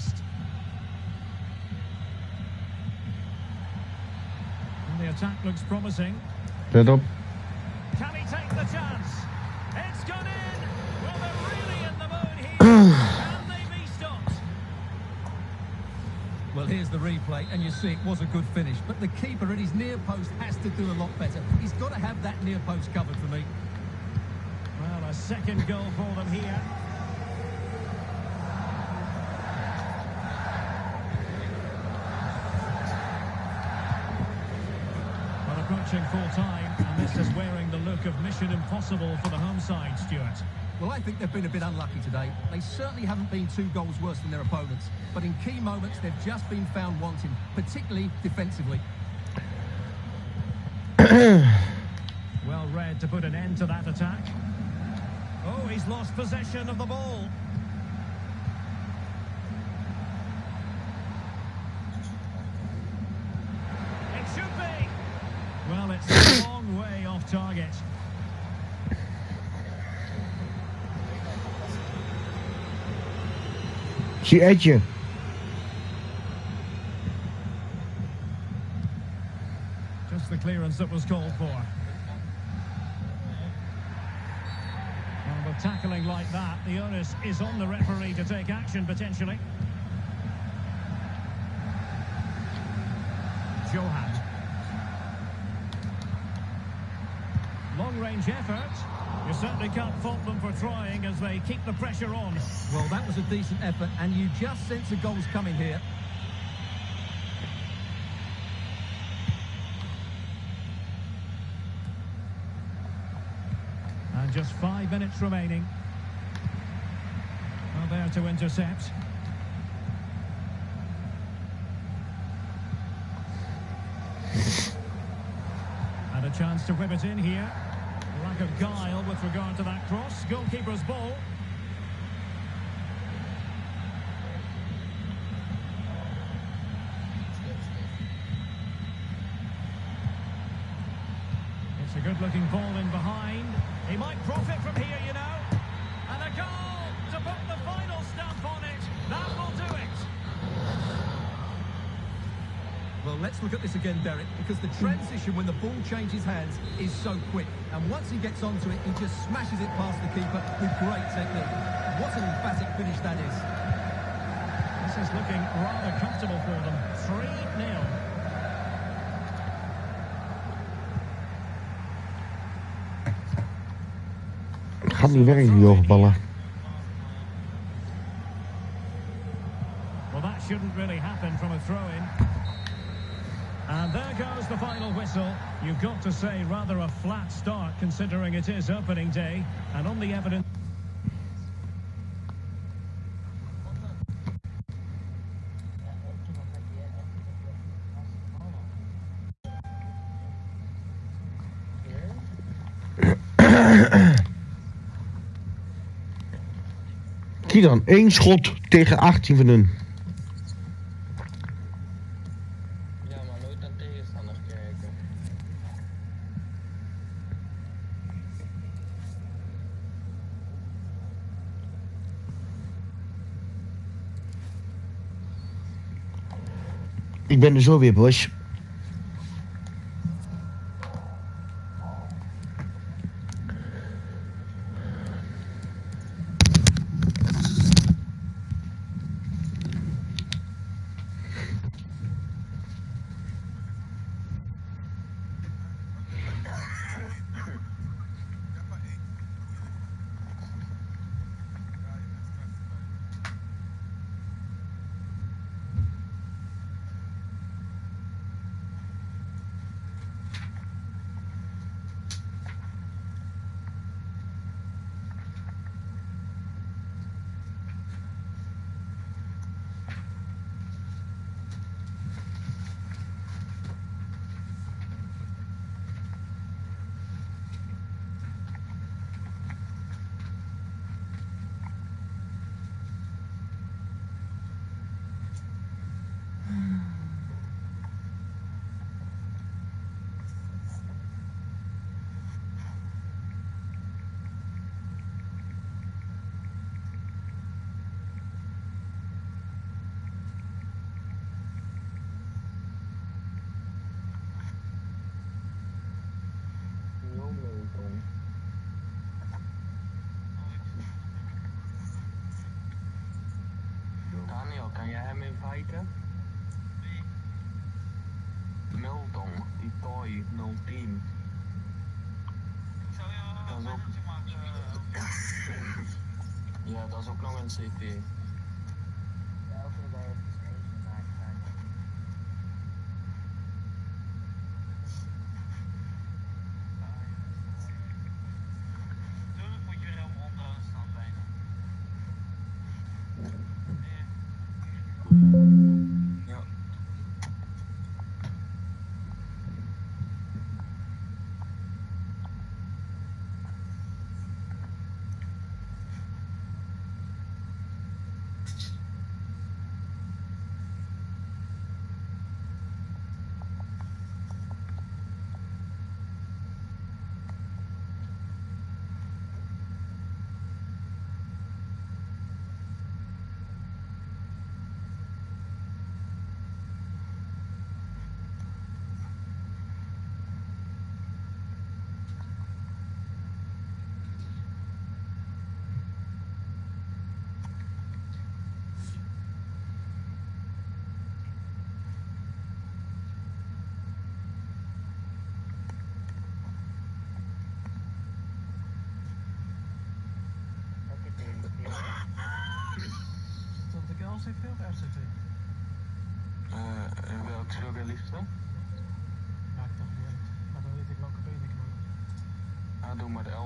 best. And the attack looks promising. Let op. Can he take the chance? It's gone in. Well, they're really in the mood here. Can they be stopped? Well, here's the replay, and you see it was a good finish. But the keeper at his near post has to do a lot better. He's got to have that near post covered for me. Well, a second goal for them here. Well, approaching full time, and this is wearing the look of mission impossible for the home side, Stuart. Well, I think they've been a bit unlucky today. They certainly haven't been two goals worse than their opponents. But in key moments, they've just been found wanting, particularly defensively. Well read to put an end to that attack. Oh, he's lost possession of the ball. It should be. Well, it's a long target. Zie Edje. Just the clearance that was called for. Well, with tackling like that, the onus is on the referee to take action potentially. Johan. Effort. You certainly can't fault them for trying as they keep the pressure on. Well, that was a decent effort, and you just sense a goal's coming here. And just five minutes remaining. Well, there to intercept. And a chance to whip it in here. Of guile with regard to that cross. Goalkeeper's ball. It's a good-looking ball in behind. He might profit from here, you know. And a goal to put the final stamp on it. That will do it. Well, let's look at this again, Derek, because the transition when the ball changes hands is so quick. And once he gets onto it, he just smashes it past the keeper with great technique. What an emphatic finish that is. This is looking rather comfortable for them. 3-0. Gaat niet werken, die hoge ballen. Well, that shouldn't really happen from a throw-in. And there goes the final whistle. You've got to say rather a flat start considering it is opening day. And on the evidence... Zie dan, één schot tegen 18 van hun. Ik toy 010. Zou je Dat is een ook- fotootje maken? Ja, dat is ook nog een CP.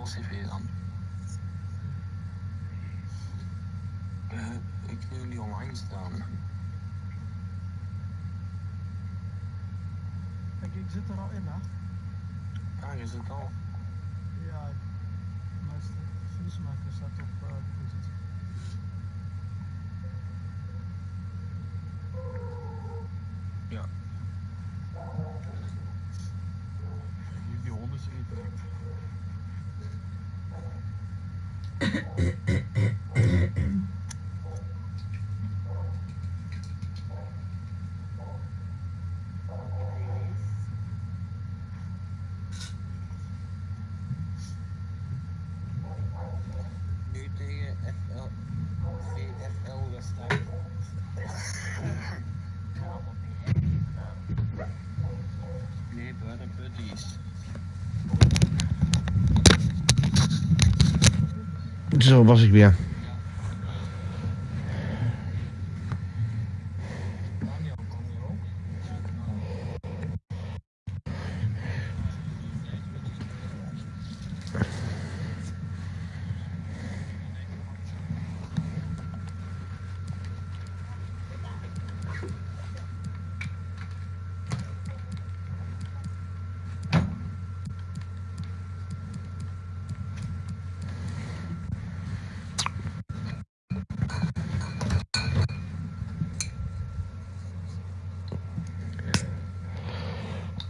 Maar de LCV dan. Eh, ik zie jullie online staan. Kijk, ik zit er al in, hè? Ah, je zit al. Ja, meester Friesmaker staat op uh, buiten buddies. Zo was ik weer. Daniel, kom je ook?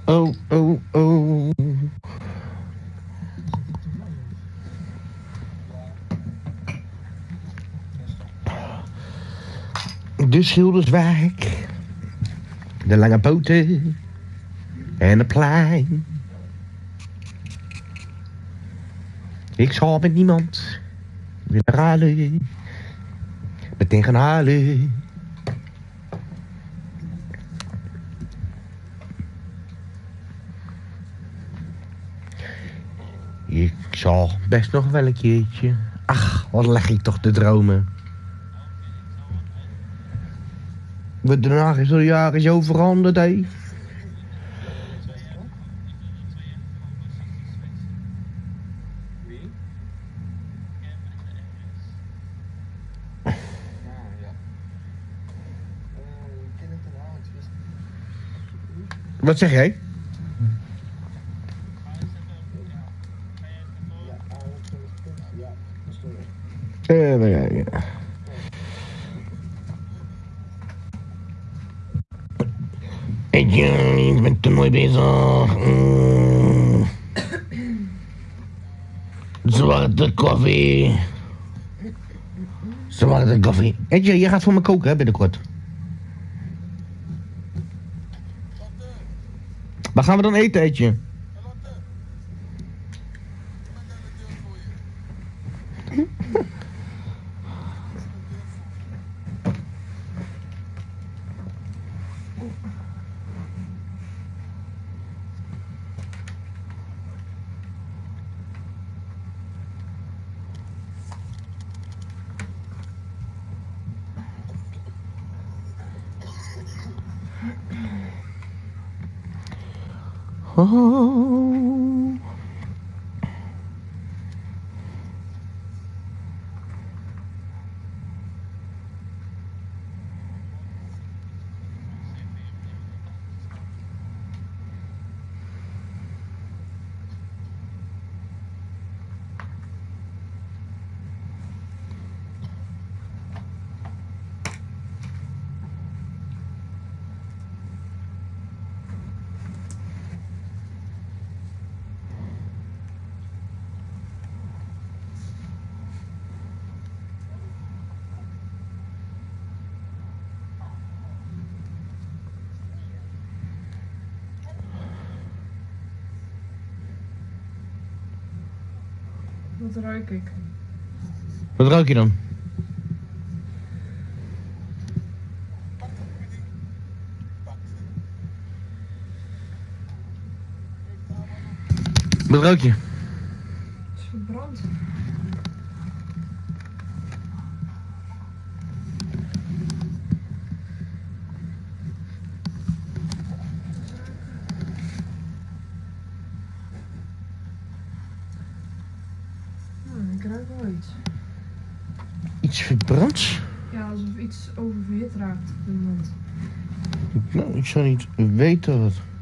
Oh, oh, oh. De Schilderswijk. De lange poten. En het plein. Ik zal met niemand willen ruilen. Meteen gaan halen. Ik zal best nog wel een keertje. Ach, wat leg ik toch te dromen. Wat Den Haag is al jaren zo veranderd, hé. Wat zeg jij? ja, oud, ja, sorry. Eh, nou ja, ja. Ik eh, ik ben toernooi bezig. Mm. Zwarte koffie. Zwarte koffie. Edje, je gaat voor me koken hè, binnenkort. Waar gaan we dan eten, Edje? Wat ruik ik? Wat ruik je dan? Wat ruik je? Weten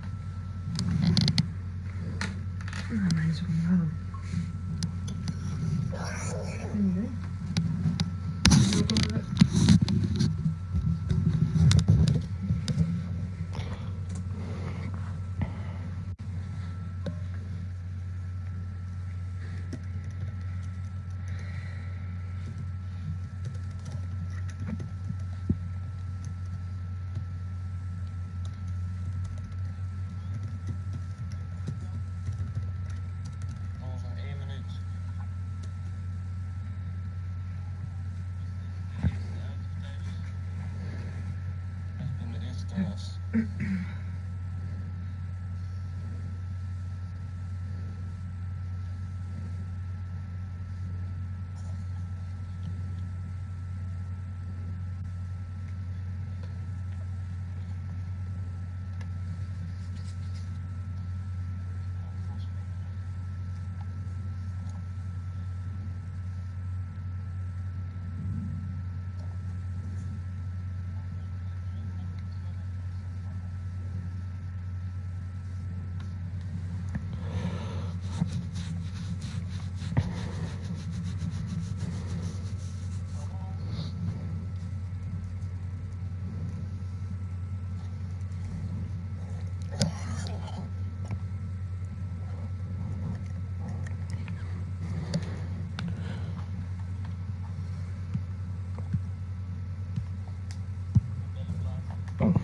Mm-hmm.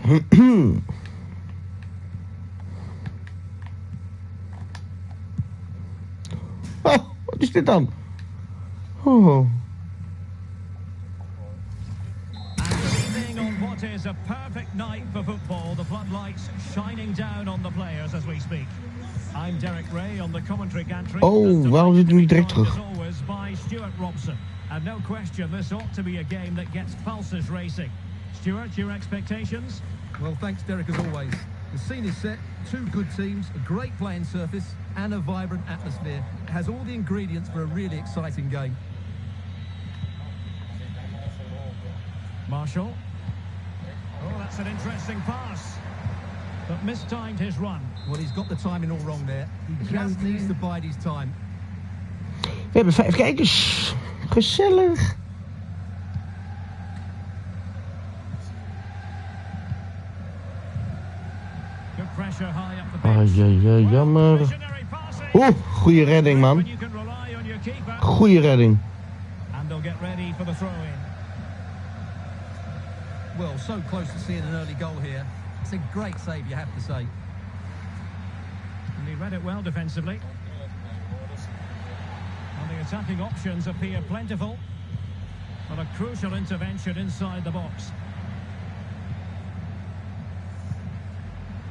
Oh, wat is dit dan? Oh. And good evening on what is a perfect night for football. The floodlights shining down on the players as we speak. I'm Derek Ray on the commentary gantry. Oh, waarom zit niet direct terug? As always by Stuart Robson. And no question, this ought to be a game that gets pulses racing. Stuart, your expectations? Well, thanks, Derek, as always. The scene is set, two good teams, a great playing surface, and a vibrant atmosphere. It has all the ingredients for a really exciting game. Marshall. Oh, that's an interesting pass. But mistimed his run. Well, he's got the timing all wrong there. He just needs to bide his time. We hebben vijf kijkers. Gezellig. Good pressure high up the Ai, ai, ai, jammer. Oeh, goede redding, man. When you can rely on your keeper. Goeie redding. And they'll get ready for the throw-in. Well, so close to seeing an early goal here. It's a great save, you have to say. And he read it well defensively. And the attacking options appear plentiful. But a crucial intervention inside the box.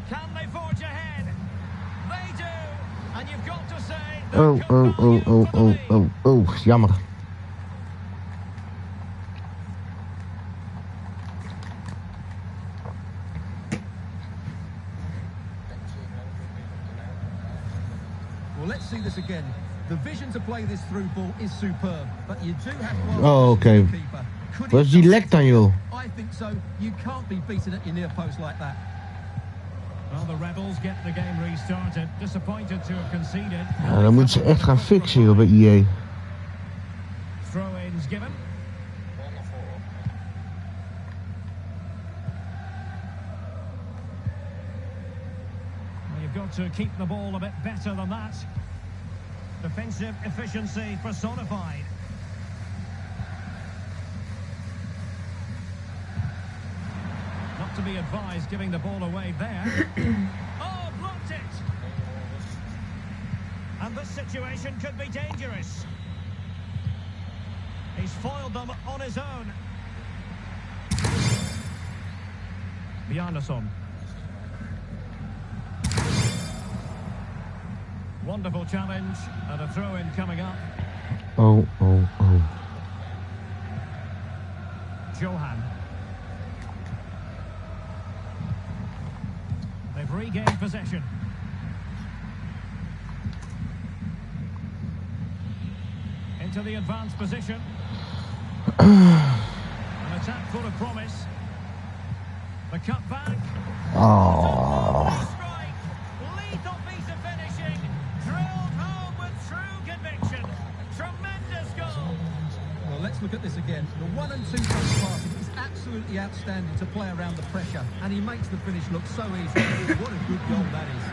Can they forge ahead? They do. And you've got to say... Oh, oh, oh, oh, oh, oh, oh, jammer. Well, let's see this again. The vision to play this through ball is superb, but you do have to Oh, the keeper. Could Wat he is die just- lek dan, joh? I think so. You can't be beaten at your near post like that. Ja, dan moeten ze echt gaan fixen, joh, bij EA. Throw-ins given. Wel naar voren. Well, you've got to keep the ball a bit better than that. Defensive efficiency personified. To be advised giving the ball away there. oh, blocked it! And this situation could be dangerous. He's foiled them on his own. Bjarnason. Wonderful challenge and a throw-in coming up. Oh, oh, oh. Johan. They've regained possession. Into the advanced position. An attack full of promise. The cut back. Oh. Strike. Lethal piece of finishing. Drilled home with true conviction. Tremendous goal. Well, let's look at this again. The one and two touch passing is absolutely outstanding to play around the pressure, and he makes the finish look so easy. what a good goal that is.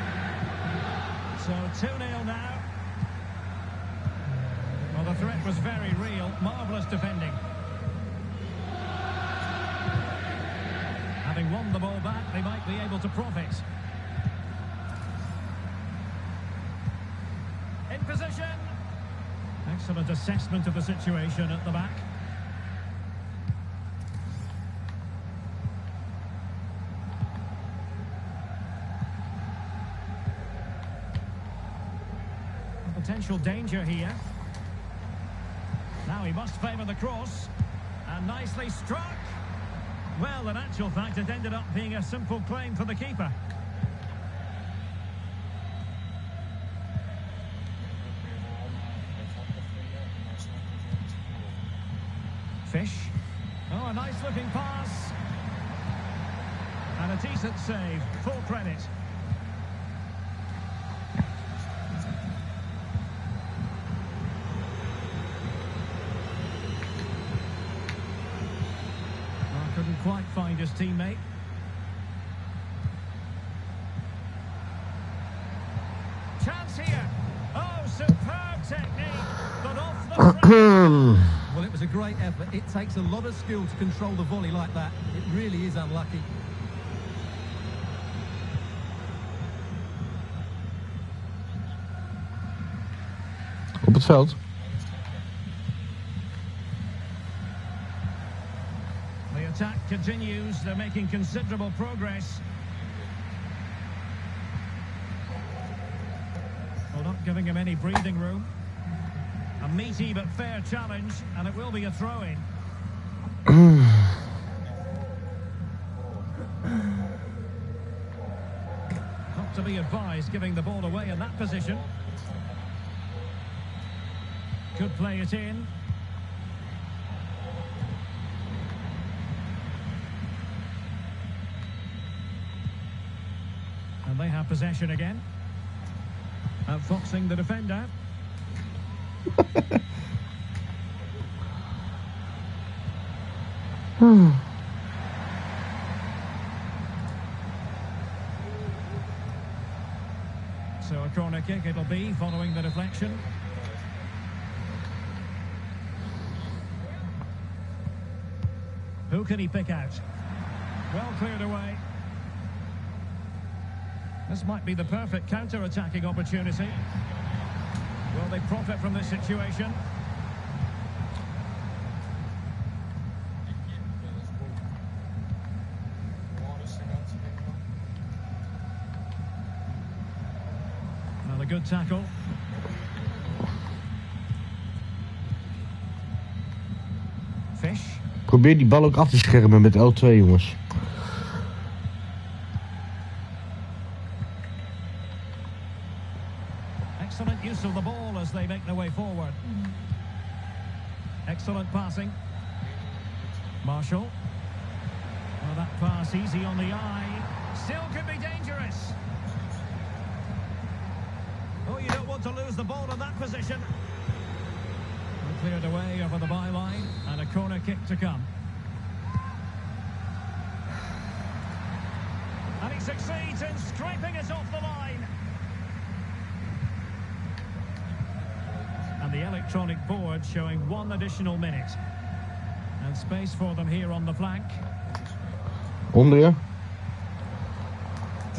So 2-0 now. Well, the threat was very real. Marvellous defending. Having won the ball back, they might be able to profit. In position. Excellent assessment of the situation at the back. Potential danger here. Now he must favour the cross. And nicely struck. Well, in actual fact, it ended up being a simple claim for the keeper. Fish. Oh, a nice looking pass. And a decent save. Full credit. Oh, couldn't his teammate. Chance here. Oh, superb technique. But off the. Well, it was a great effort. It takes a lot of skill to control the volley like that. It really is unlucky. Op het veld. Continues. They're making considerable progress. Well, not giving him any breathing room. A meaty but fair challenge, and it will be a throw-in. Not to be advised giving the ball away in that position. Could play it in. And they have possession again. Outfoxing the defender. So a corner kick it'll be following the deflection. Who can he pick out? Well cleared away. This might be the perfect counter-attacking opportunity. Will they profit from this situation? Well, a good tackle. Fish. Probeer die bal ook af te schermen met L2, jongens.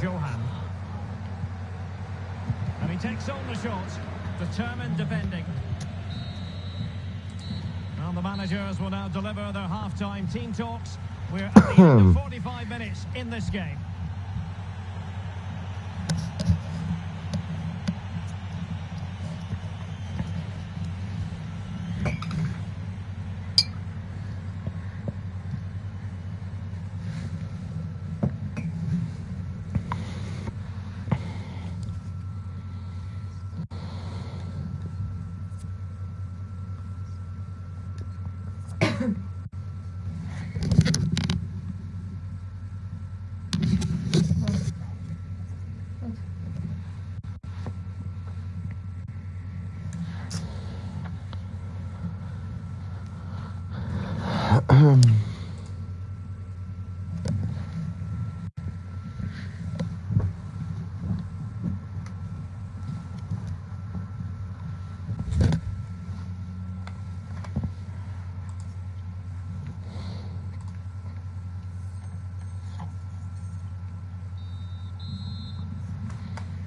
Johan. And he takes on the shot. Determined defending. Now the managers will now deliver their half-time team talks. We're at the end of hmm. 45 minutes in this game.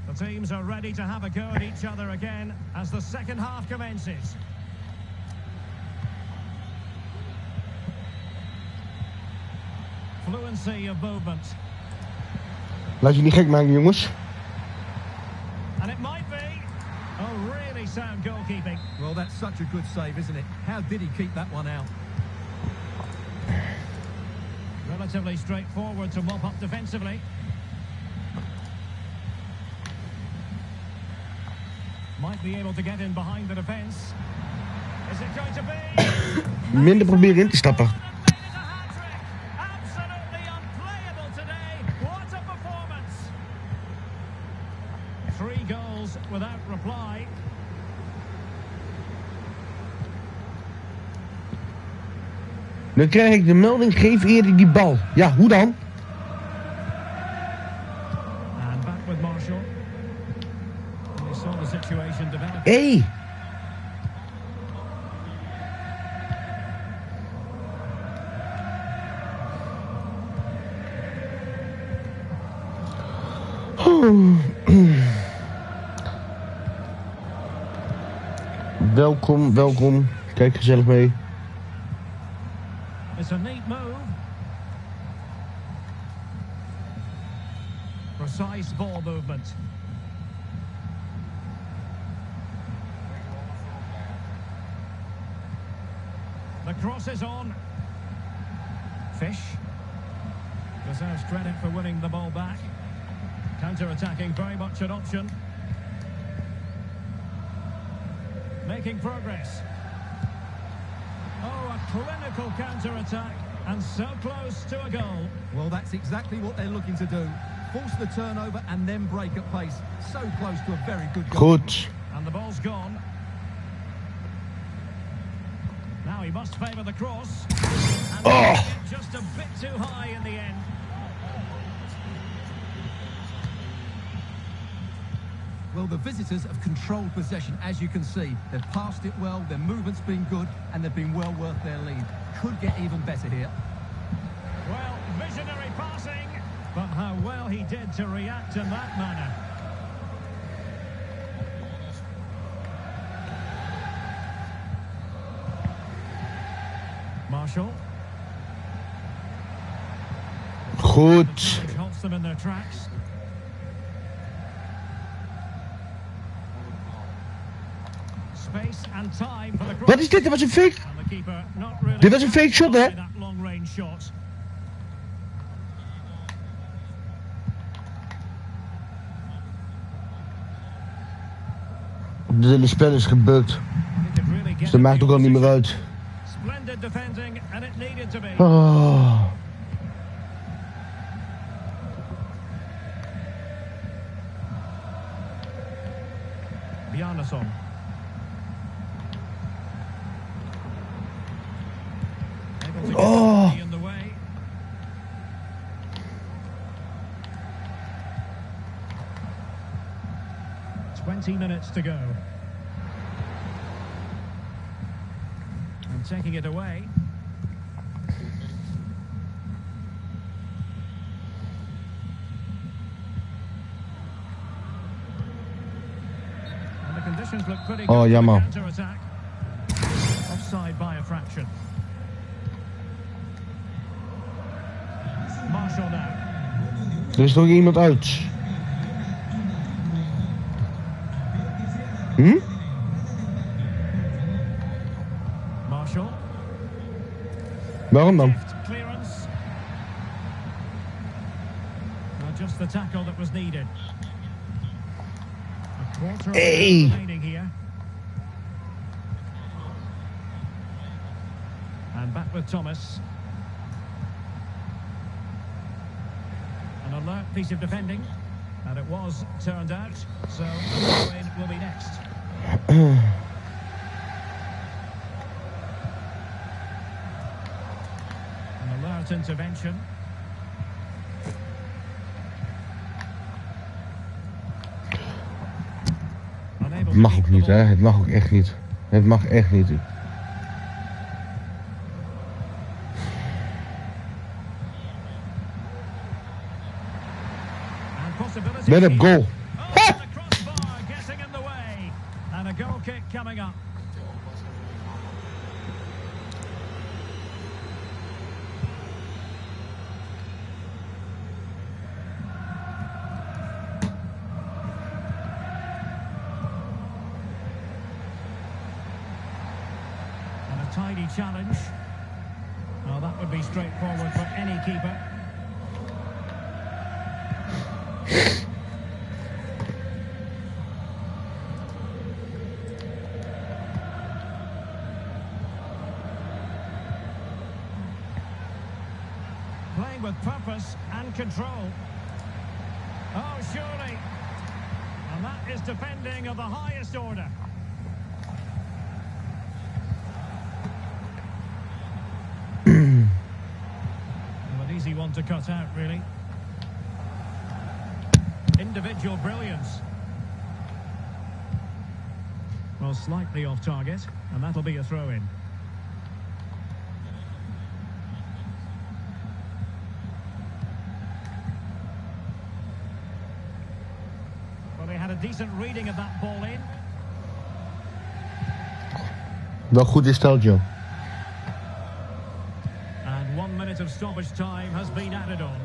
The teams are ready to have a go at each other again as the second half commences. Fluency of movement. Laat je niet gek maken, jongens. And it might be. Oh, really sound goalkeeping. Well, that's such a good save, isn't it? How did he keep that one out? Relatively straightforward to mop up defensively. Might be able to get in behind the defence. Is it going to be? Minder proberen in te stappen. Three goals without reply. Dan krijg ik de melding, geef eerder die bal. Ja, hoe dan? Hey. Welkom, welkom. Kijk gezellig mee. It's a neat move. Precise ball movement. Cross is on. Fish deserves credit for winning the ball back. Counter-attacking, very much an option. Making progress. Oh, a clinical counter-attack, and so close to a goal. Well, that's exactly what they're looking to do. Force the turnover and then break at pace. So close to a very good goal. Goed. And the ball's gone. Now he must favour the cross. And Oh. just a bit too high in the end. Well, the visitors have controlled possession, as you can see. They've passed it well, their movement's been good, and they've been well worth their lead. Could get even better here. Well, visionary passing, but how well he did to react in that manner. Marshall Goed. halts them in their tracks. Space and time for the cross. Wat is dit? Dat was een fake. And the keeper not really Dit was een fake shot, hè? that long range shot. Het hele spel is gebukt. He could really get Dus dat maakt ook al niet meer uit. Splendid defending, and it needed to be. Oh. Bjarnason. Able to get Oh. somebody in the way. Twenty minutes to go. And taking it away. And the conditions look pretty good Oh, for the jammer. counter-attack. Offside by a fraction. Marshall now. Er is nog iemand uit. Hm? Marshall. Waarom dan? Piece of defending. And it was turned out. So throw-in will be next. An alert intervention. Het mag ook niet, hè? Het mag ook echt niet. Het mag echt niet. Let him here. goal. Oh, the crossbar getting in the way. And a goal kick coming up. And a tidy challenge. Well, that would be straightforward for any keeper. Playing with purpose and control. Oh, surely. And that is defending of the highest order. well, an easy one to cut out, really. Individual brilliance. Well, slightly off target, and that'll be a throw in. Well, they had a decent reading of that ball in. Wel goed is stelt, joh. And one minute of stoppage time has been added on.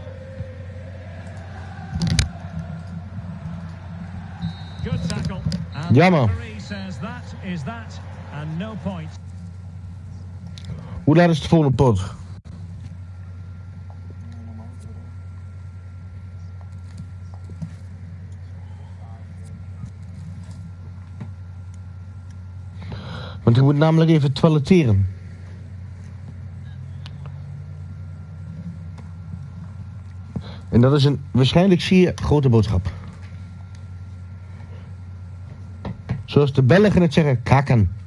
Good tackle. And Jammer. Hoe laat is het volgende pot? Want ik moet namelijk even toileteren. En dat is een waarschijnlijk zeer grote boodschap. Zoals de Belgen het zeggen, kaken.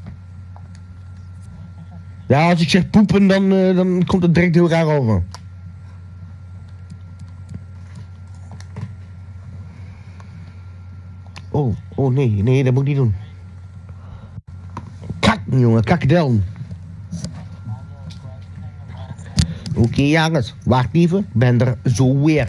Ja, als ik zeg poepen, dan, eh, dan komt het direct heel raar over. Oh, oh nee, nee, dat moet ik niet doen. Kak, jongen, kakdel. Oké, jongens, wacht even, ben er zo weer.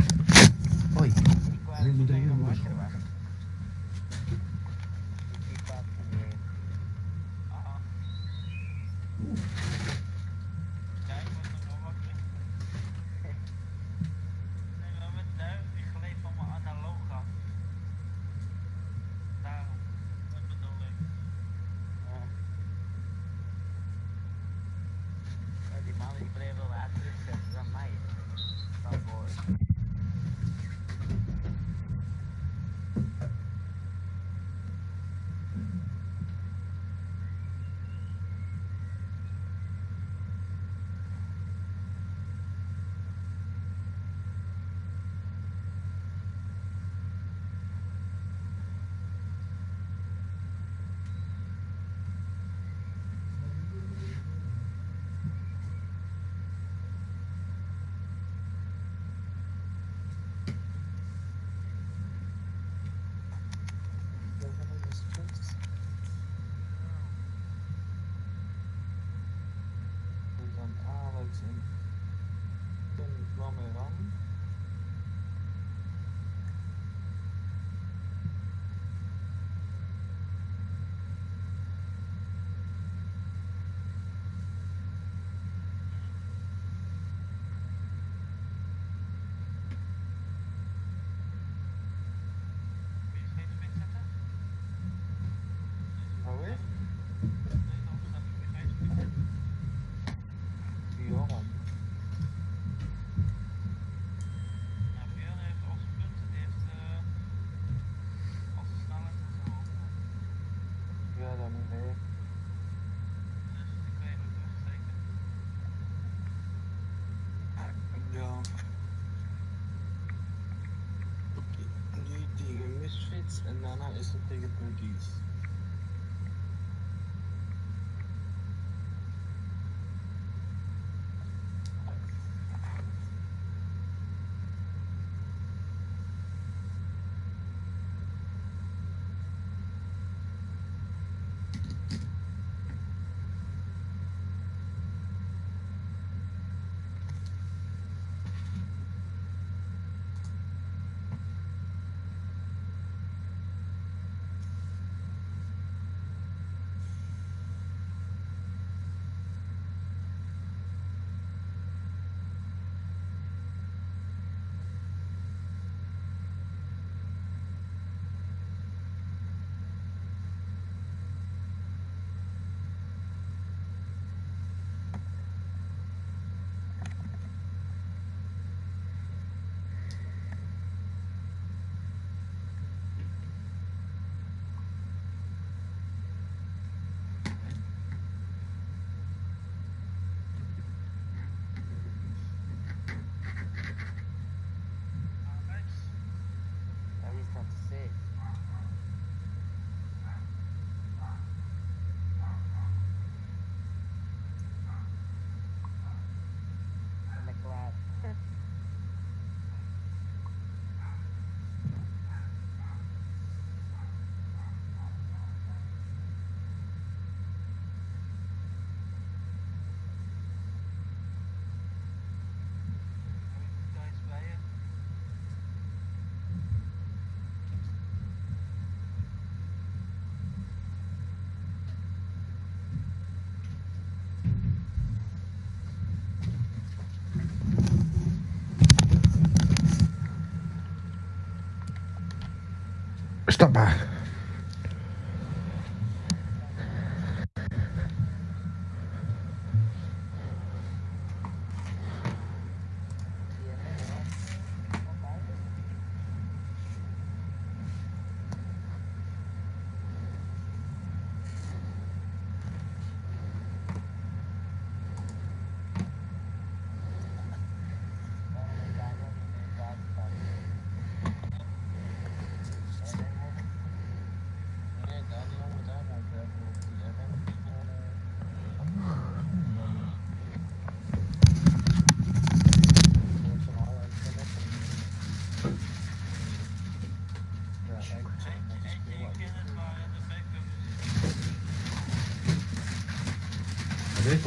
Stap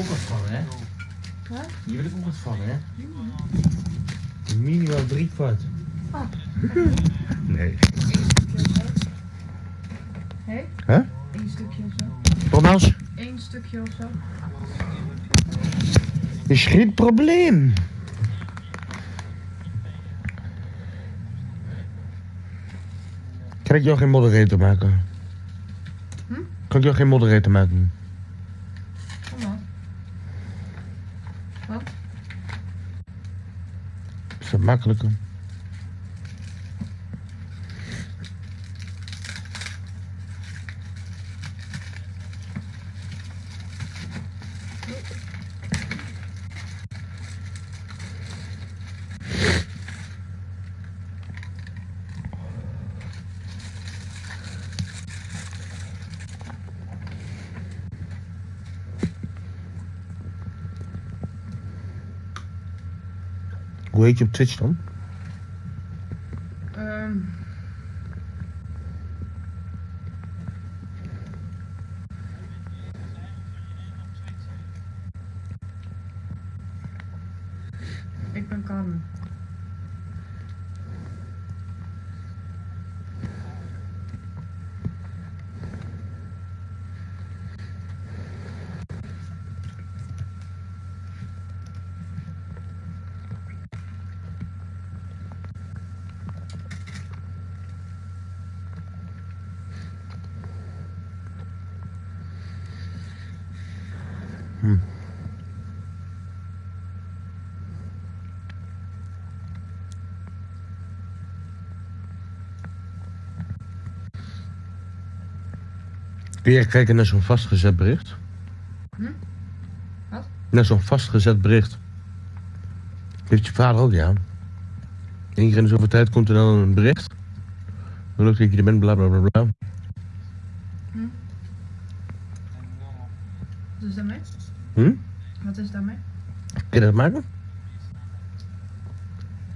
ook wat van, hè? Wat? Hier wil ik ook wat van, hè? Minimaal drie kwart. Ah. Nee. Hé? Hè? Eén stukje of zo. Nogmaals, Eén stukje of zo. is geen probleem. Kan ik jou geen moderator maken? Hm? Kan ik jou geen moderator maken? Kom maar. Wat? Is dat makkelijker? Hoe heet Je kijken naar zo'n vastgezet bericht? Hm? Wat? Naar zo'n vastgezet bericht. Heeft je vader ook, ja. Eén keer in de zoveel tijd komt er dan een bericht. Lukt dat je er bent, bla bla bla bla. Wat is daarmee? Hm? Wat is daarmee? Kun je dat maken?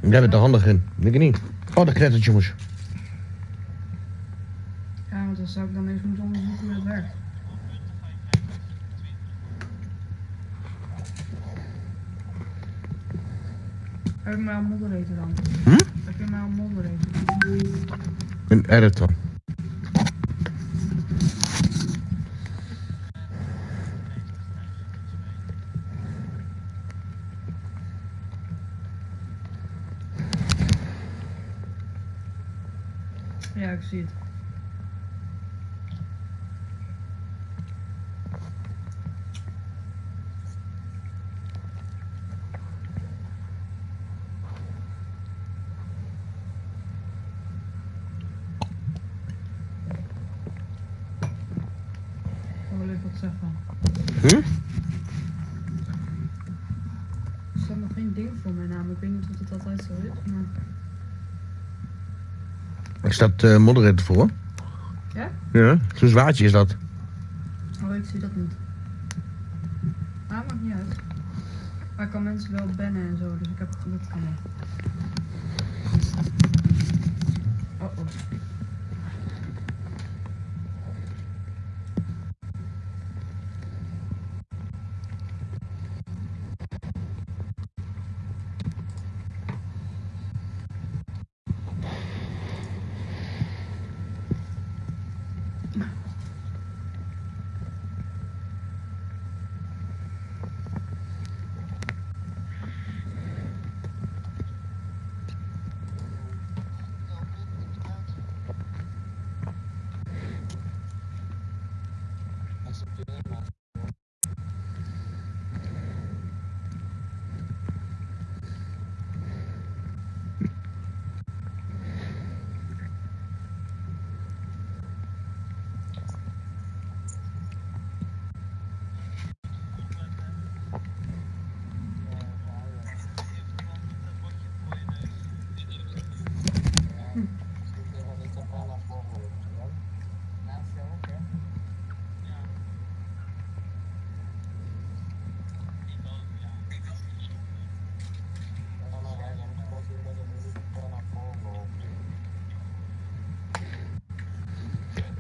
Jij bent er handig in. Denk ik niet. Oh, dat knettert, jongens. Ja, want dan zou ik dan eens moeten werkt. Heb ik mij al moderator dan? Hm? Heb je mij al moderator? Een editor. Ja, ik zie het. Ik wil even wat zeggen. Hm? Er staat nog geen ding voor mijn naam. Ik weet niet of het altijd zo is, maar... Er staat eh moderator voor. Ja? Ja, zo'n zwaardje is dat. Oh, ik zie dat niet. Ah, maakt niet uit. Maar ik kan mensen wel bannen en zo, dus ik heb geluk mee. Oh oh.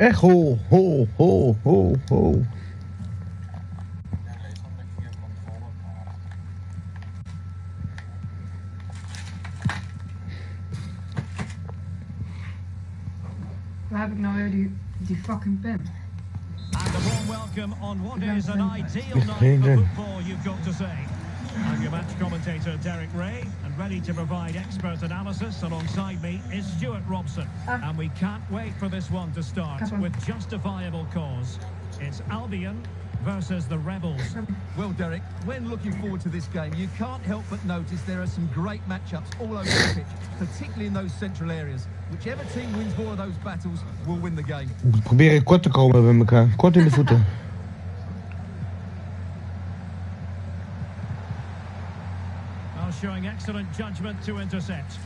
Echo, ho, ho, ho, ho. Waar heb ik nou weer die, die fucking pen? And a warm welcome on what is an ideal night for football, you've got to say. I'm your match commentator, Derek Rae, and ready to provide expert analysis alongside me is Stewart Robson. Ah. And we can't wait for this one to start on. with justifiable cause. It's Albion versus the Rebels. Well, Derek, when looking forward to this game, you can't help but notice there are some great matchups all over the pitch, particularly in those central areas. Whichever team wins more of those battles will win the game. We proberen kort te komen bij elkaar. Kort in de voeten. Well, showing excellent judgment to intercept.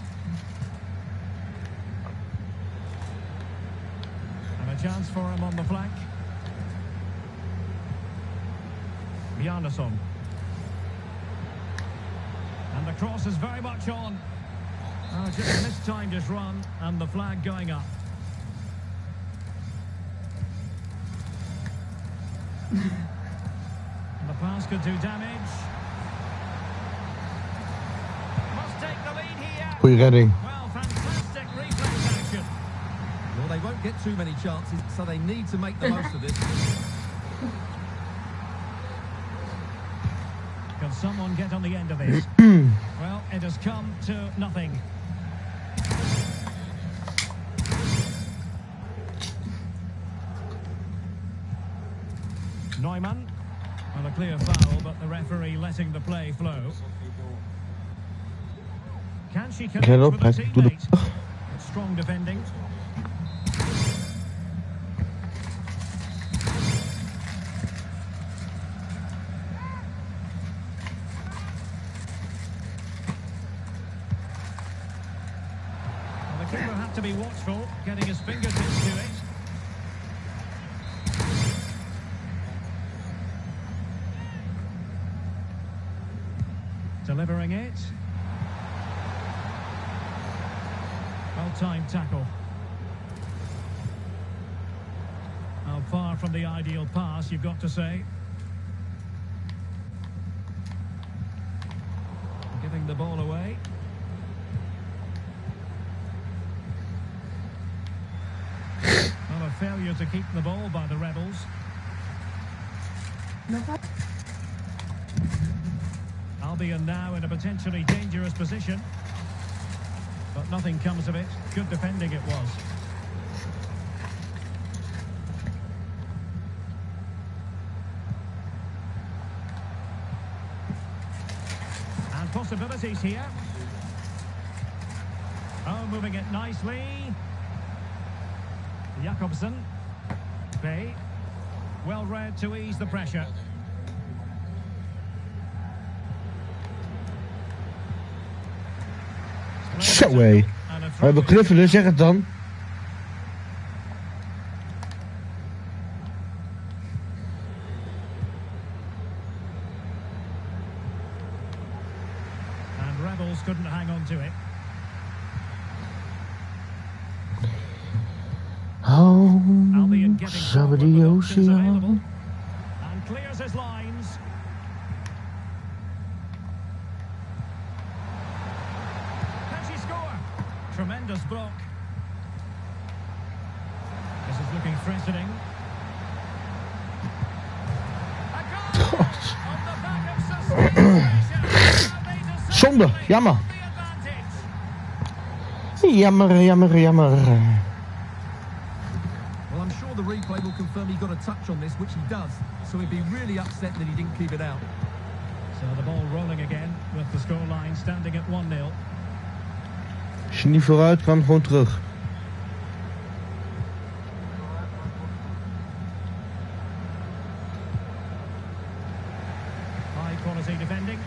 And a chance for him on the flank. Bjarnason. And the cross is very much on. Oh, just mistimed his run and the flag going up. The pass could do damage. Must take the lead here. Goeie redding. Well, fantastic reflex action. Well, they won't get too many chances, so they need to make the most of this. Can someone get on the end of this? well, it has come to nothing. Neumann. Well, a clear foul, but the referee letting the play flow. Can she connect you've got to say. Giving the ball away. Well, a failure to keep the ball by the Rebels. Wat? Albion now in a potentially dangerous position. But nothing comes of it. Good defending it was. And possibilities here. Oh, moving it nicely. Jakobsen. Bay. Well read to ease the pressure. Zo hé. We And a throw hebben knuffelen, zeg het dan. And Rebels couldn't hang on to it. Oh, Albion getting forward somebody with else options available. here. And clears his lines. Can she score? Tremendous block. This is looking threatening. A goal! On the back of sustained pressure. And they deserve Zonde, jammer. Jammer, jammer, jammer. Well, Well, I'm sure the replay will confirm he got a touch on this, which he does. So he'd be really upset that he didn't keep it out. So the ball rolling again with the scoreline standing at 1-0. Als je niet vooruit kan, gewoon terug. High quality defending.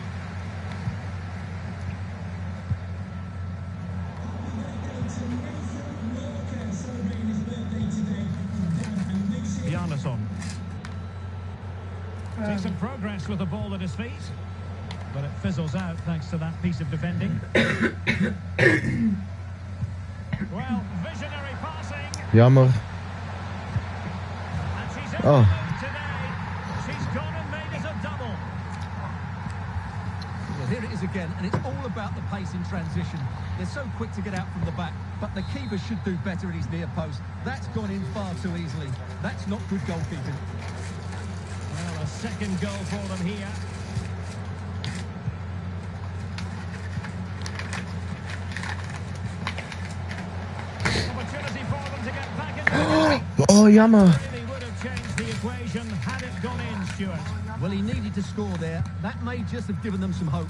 Bjarnason. Um. Decent progress with the ball at his feet. But it fizzles out thanks to that piece of defending. a double. Oh. Oh. Well, here it is again, and it's all about the pace in transition. They're so quick to get out from the back, but the keeper should do better at his near post. That's gone in far too easily. That's not good goalkeeping. Well, a second goal for them here. Opportunity for them to get back into the Oh, jammer. Really would have changed the equation had it gone in, Stewart. Well, he needed to score there. That may just have given them some hope.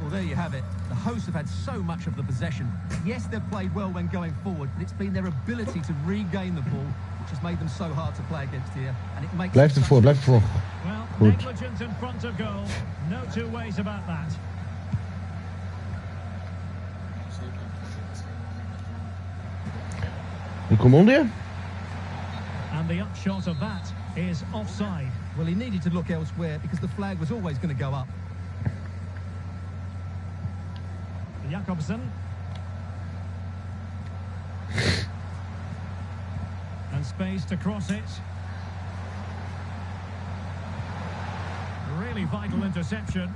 Well, there you have it. The hosts have had so much of the possession. Yes, they've played well when going forward, but it's been their ability to regain the ball which has made them so hard to play against here. And it makes Blijf it such- ervoor, blijf ervoor. Well, Goed. negligence in front of goal. No two ways about that. Ik kom onder. And the upshot of that is offside. Well, he needed to look elsewhere because the flag was always going to go up. Jakobsen. And space to cross it. Really vital interception.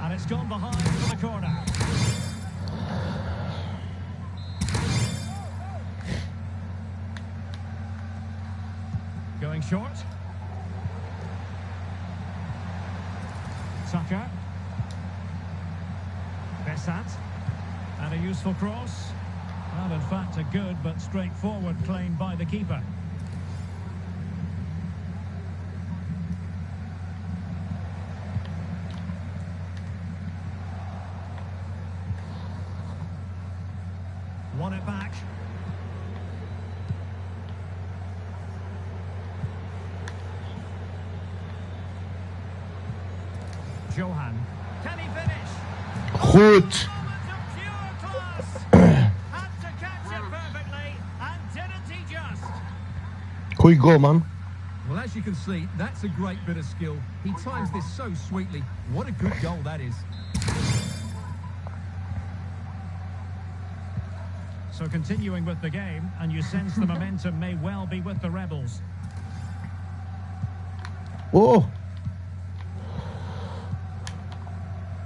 And it's gone behind for the corner. Short. Tucker. Bessat. And a useful cross. Well, in fact, a good but straightforward claim by the keeper. Won it back. Johan. Can he finish? Goed. Moment of pure class. Had to catch it perfectly, and didn't he just? Goeie goal, man. Well, as you can see, that's a great bit of skill. He times this so sweetly. What a good goal that is. So continuing with the game, and you sense the momentum may well be with the Rebels. Oh,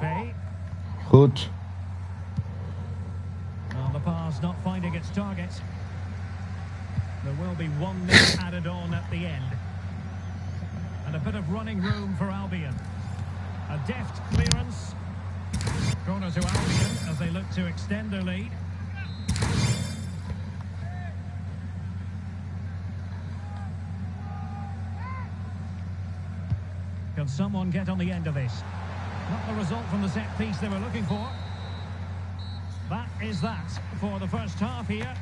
Bay, goed. well, the pass not finding its target. There will be one minute added on at the end. And a bit of running room for Albion. A deft clearance. Corner to Albion as they look to extend their lead. Can someone get on the end of this? Not the result from the set piece they were looking for. That is that for the first half here.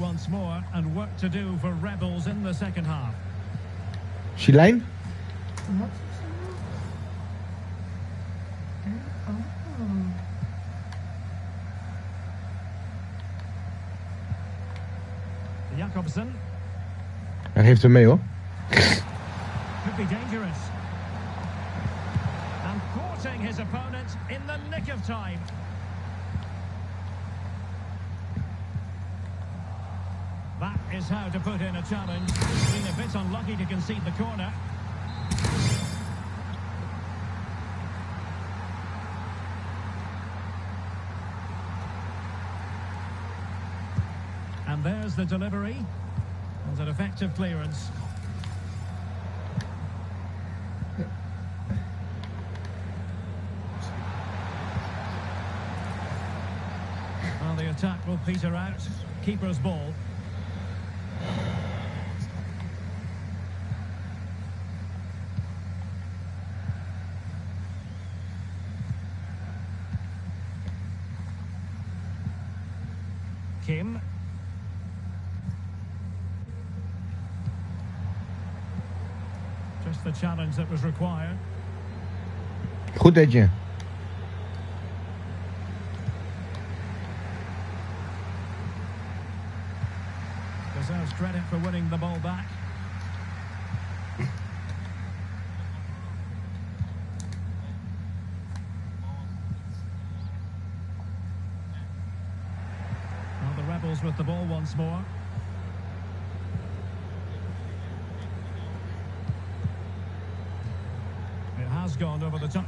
Once more, and work to do for Rebels in the second half. She die lijn? Wat is nog? Eh, Oh. Hij geeft hem mee hoor. could be dangerous. And courting his opponent in the nick of time. Is how to put in a challenge. Been a bit unlucky to concede the corner. And there's the delivery. And an effective clearance. Well, the attack will peter out. Keeper's ball. Goed Etje.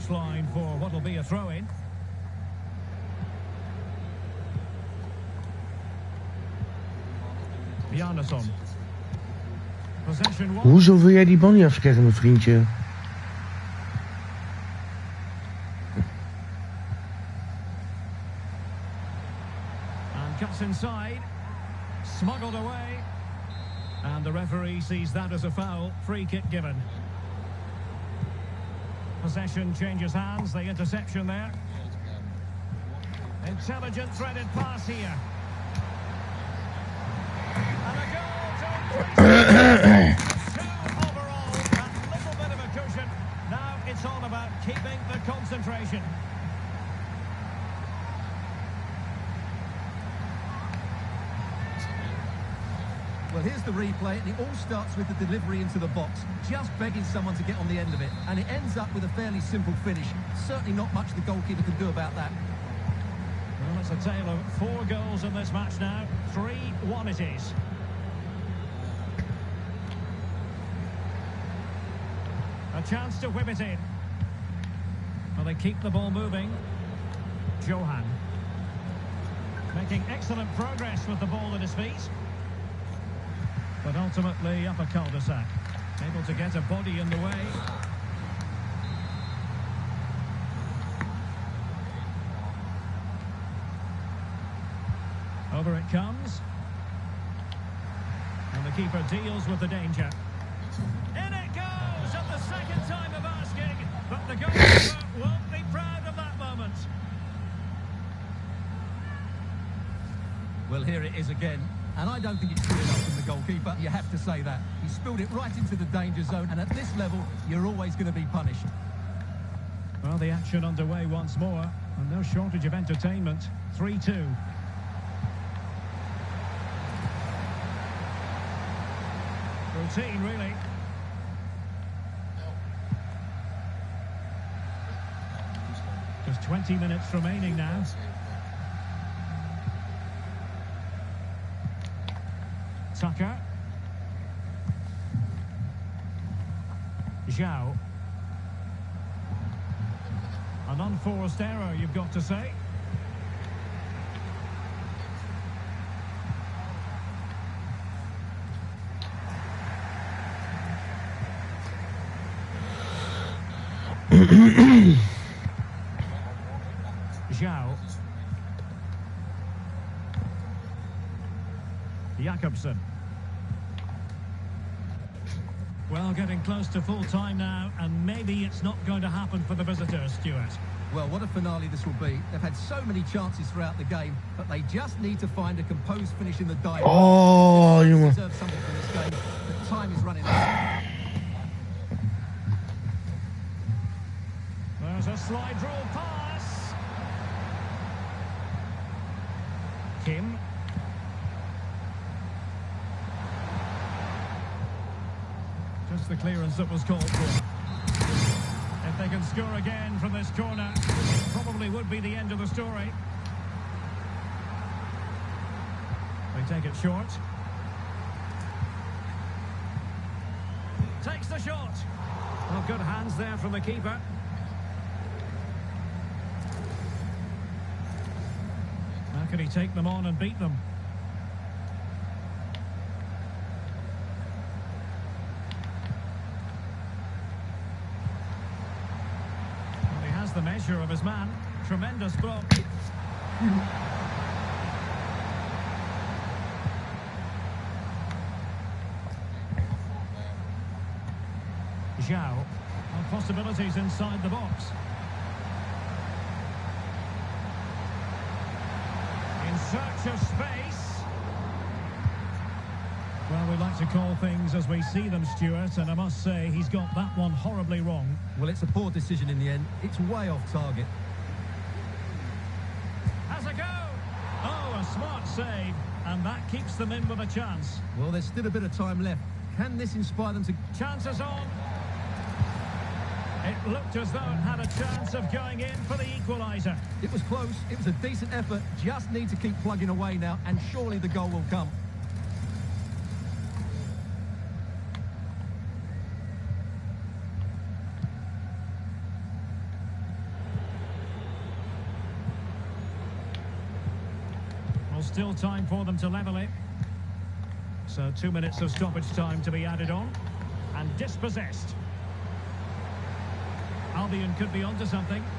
Touchline for what will be a throw-in. Bjarnason. Possession one. Hoezo wil jij die bal niet afkrijgen, mijn vriendje? And cuts inside. Smuggled away. And the referee sees that as a foul. Free kick given. Possession changes hands. The interception there. Intelligent threaded pass here. And a goal to increase two overall. That little bit of a cushion. Now it's all about keeping the concentration. Well, here's the replay, and it all starts with the delivery into the box, just begging someone to get on the end of it, and it ends up with a fairly simple finish. Certainly not much the goalkeeper can do about that. Well, it's a tale of four goals in this match now. 3-1 it is. A chance to whip it in. Well, they keep the ball moving. Johan. Making excellent progress with the ball at his feet. But ultimately up a cul-de-sac. Able to get a body in the way. Over it comes. And the keeper deals with the danger. In it goes at the second time of asking, but the goalkeeper won't be proud of that moment. Well, here it is again. And I don't think it's goalkeeper, you have to say that. He spilled it right into the danger zone, and at this level, you're always going to be punished. Well, the action underway once more, and no shortage of entertainment. 3-2. Routine, really. Just 20 minutes remaining now. Tucker. Zhao. An unforced error, you've got to say. Zhao. Jakobsen. Well, getting close to full time now, and maybe it's not going to happen for the visitors, Stewart. Well, what a finale this will be. They've had so many chances throughout the game, but they just need to find a composed finish in the dive. Oh, jongen. deserve something from this game, The time is running out. There's a slide rule pass. Kim. Just the clearance that was called for. Score again from this corner, probably would be the end of the story. They take it short. Takes the shot. Well, good hands there from the keeper. How can he take them on and beat them? Well, measure of his man. Tremendous block. Zhao. Possibilities inside the box. In search of space. We like to call things as we see them, Stewart, and I must say he's got that one horribly wrong. Well, it's a poor decision in the end. It's way off target. Has a go! Oh, a smart save, and that keeps them in with a chance. Well, there's still a bit of time left. Can this inspire them to... Chances on. It looked as though it had a chance of going in for the equaliser. It was close. It was a decent effort. Just need to keep plugging away now, and surely the goal will come. Still time for them to level it. So two minutes of stoppage time to be added on. And dispossessed. Albion could be onto something.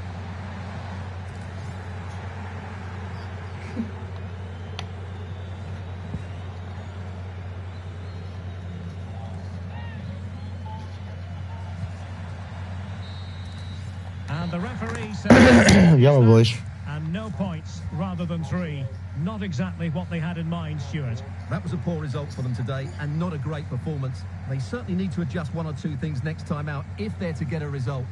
And the referee says... Jammer boys. Points rather than three. Not exactly what they had in mind, Stewart. That was a poor result for them today, and not a great performance. They certainly need to adjust one or two things next time out if they're to get a result.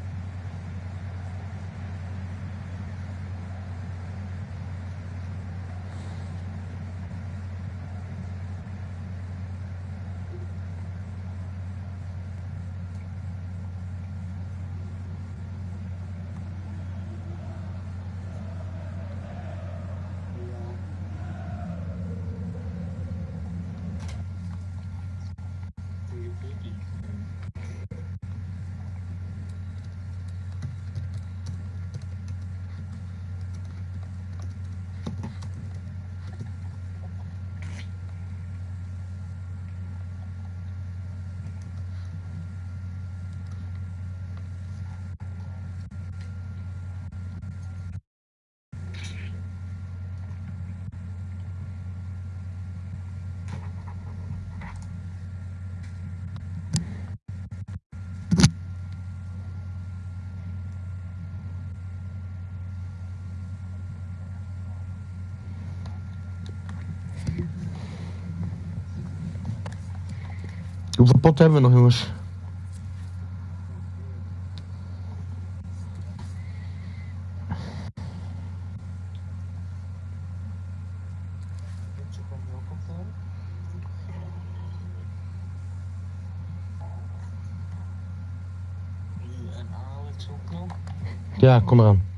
Hoeveel pot hebben we nog, jongens? Eentje komt ook op dan. Nu en Alex ook nog. Ja, kom eraan.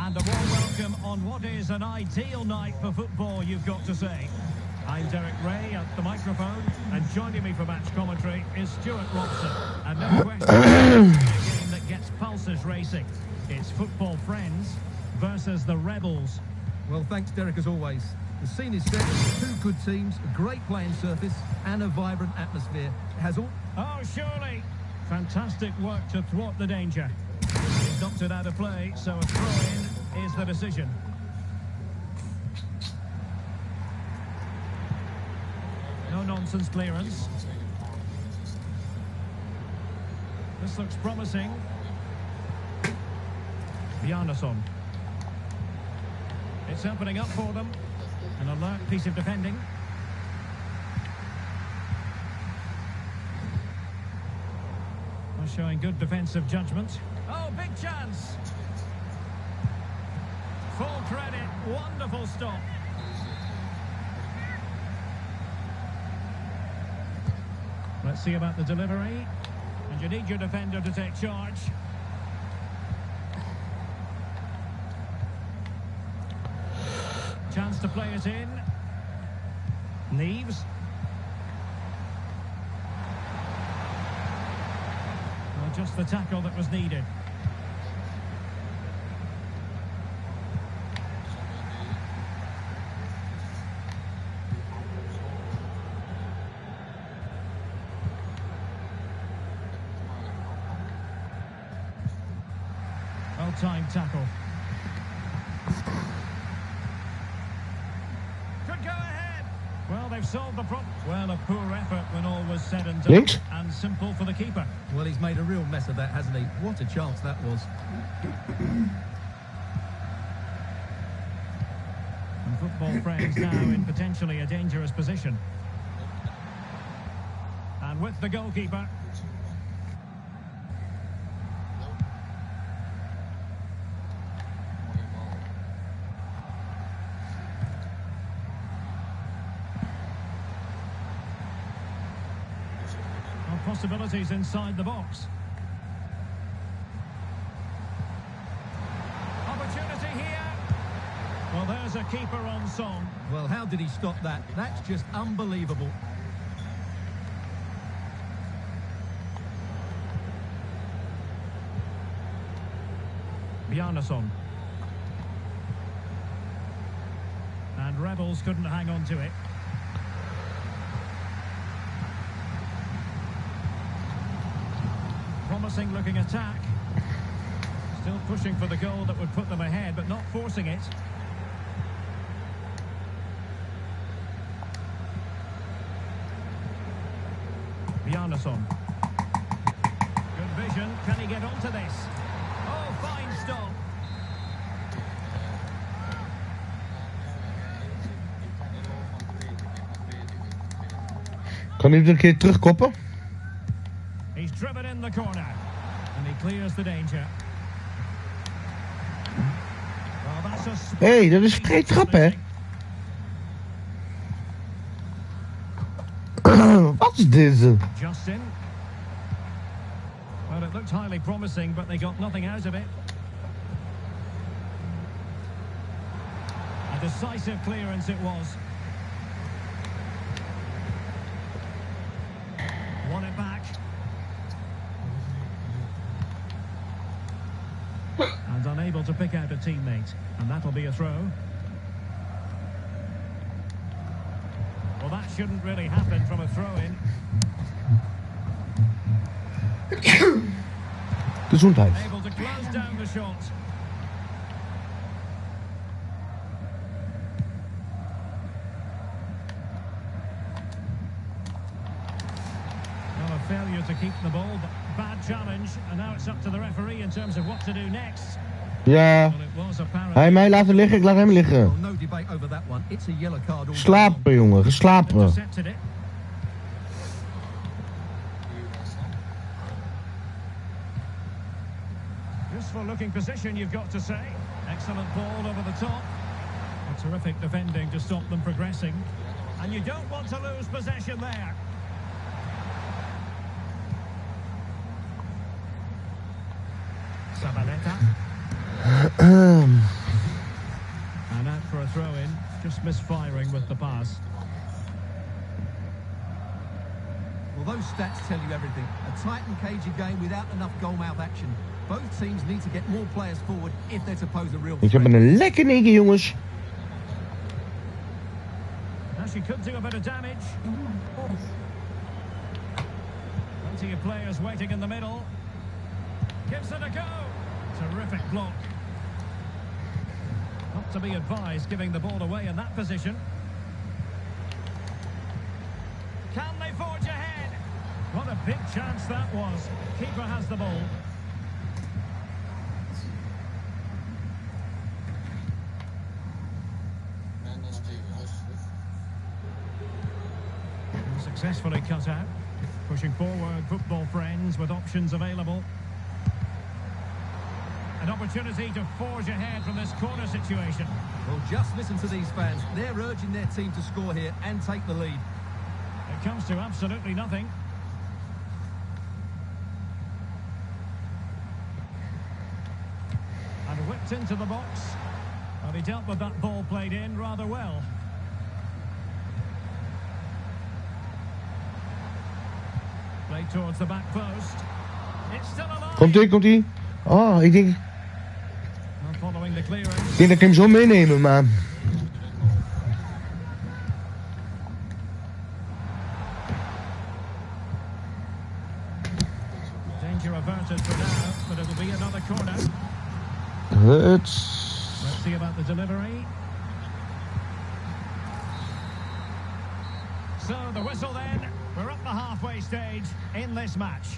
And a warm welcome on what is an ideal night for football, you've got to say. I'm Derek Rae at the microphone, and joining me for match commentary is Stewart Robson. And no question, a game that gets pulses racing. It's football friends versus the rebels. Well, thanks, Derek, as always. The scene is set. Two good teams, a great playing surface, and a vibrant atmosphere. It has all. Oh, surely. Fantastic work to thwart the danger. He's knocked it out of play, so a throw-in is the decision. No nonsense clearance. This looks promising. Bjarnason. It's opening up for them. An alert piece of defending. Well, showing good defensive judgment. Wonderful stop. Let's see about the delivery. And you need your defender to take charge. Chance to play it in. Neves. Well, just the tackle that was needed. And simple for the keeper. Well, he's made a real mess of that, hasn't he? What a chance that was. And football friends now in potentially a dangerous position. And with the goalkeeper. Possibilities inside the box. Opportunity here. Well, there's a keeper on song. Well, how did he stop that? That's just unbelievable. Bjarnason. And Rebels couldn't hang on to it. Promising looking attack. Still pushing for the goal that would put them ahead, but not forcing it. Bjarnason. Good vision. Can he get onto this? Oh, fine stop. Kan hij het een keer terugkoppen? Clears the danger. Well, that's a Hé, hey, dat is vrij trap, hè? Wat is dit? Justin. Well, it looked highly promising, but they got nothing out of it. A decisive clearance it was. Won it back. And unable to pick out a teammate. And that'll be a throw. Well, that shouldn't really happen from a throw-in. Gezondheid. Able to close down the shot. Well, a failure to keep the ball, but bad challenge. And now it's up to the referee in terms of what to do next. Ja, hij mij laten liggen, ik laat hem liggen. Slapen, jongen, geslapen. Useful looking position, you've got to say. Excellent ball over the top. A terrific defending to stop them progressing. And you don't want to lose possession there. Sabaleta. And out for a throw in. Just misfiring with the pass. Well, those stats tell you everything. A tight and cagey game without enough goal-mouth action. Both teams need to get more players forward if they're to pose a real Ik heb threat. een lekker negen, jongens. Now she could do a bit of damage. Plenty of players waiting in the middle. Gives it a go. Terrific block. To be advised giving the ball away in that position. Can they forge ahead? What a big chance that was. Keeper has the ball. Successfully cut out. Pushing forward, football friends with options available. An opportunity to forge ahead from this corner situation. Well, just listen to these fans. They're urging their team to score here and take the lead. It comes to absolutely nothing. And whipped into the box. Well, he dealt with that ball played in rather well. Played towards the back post. It's still alive. Komt ie, komt ie. Oh, ik denk, ik Well, following the denk dat ik hem zo meenemen, maar... For now, but it'll be another corner. Let's see about the delivery. So the whistle then. We're up the halfway stage in this match.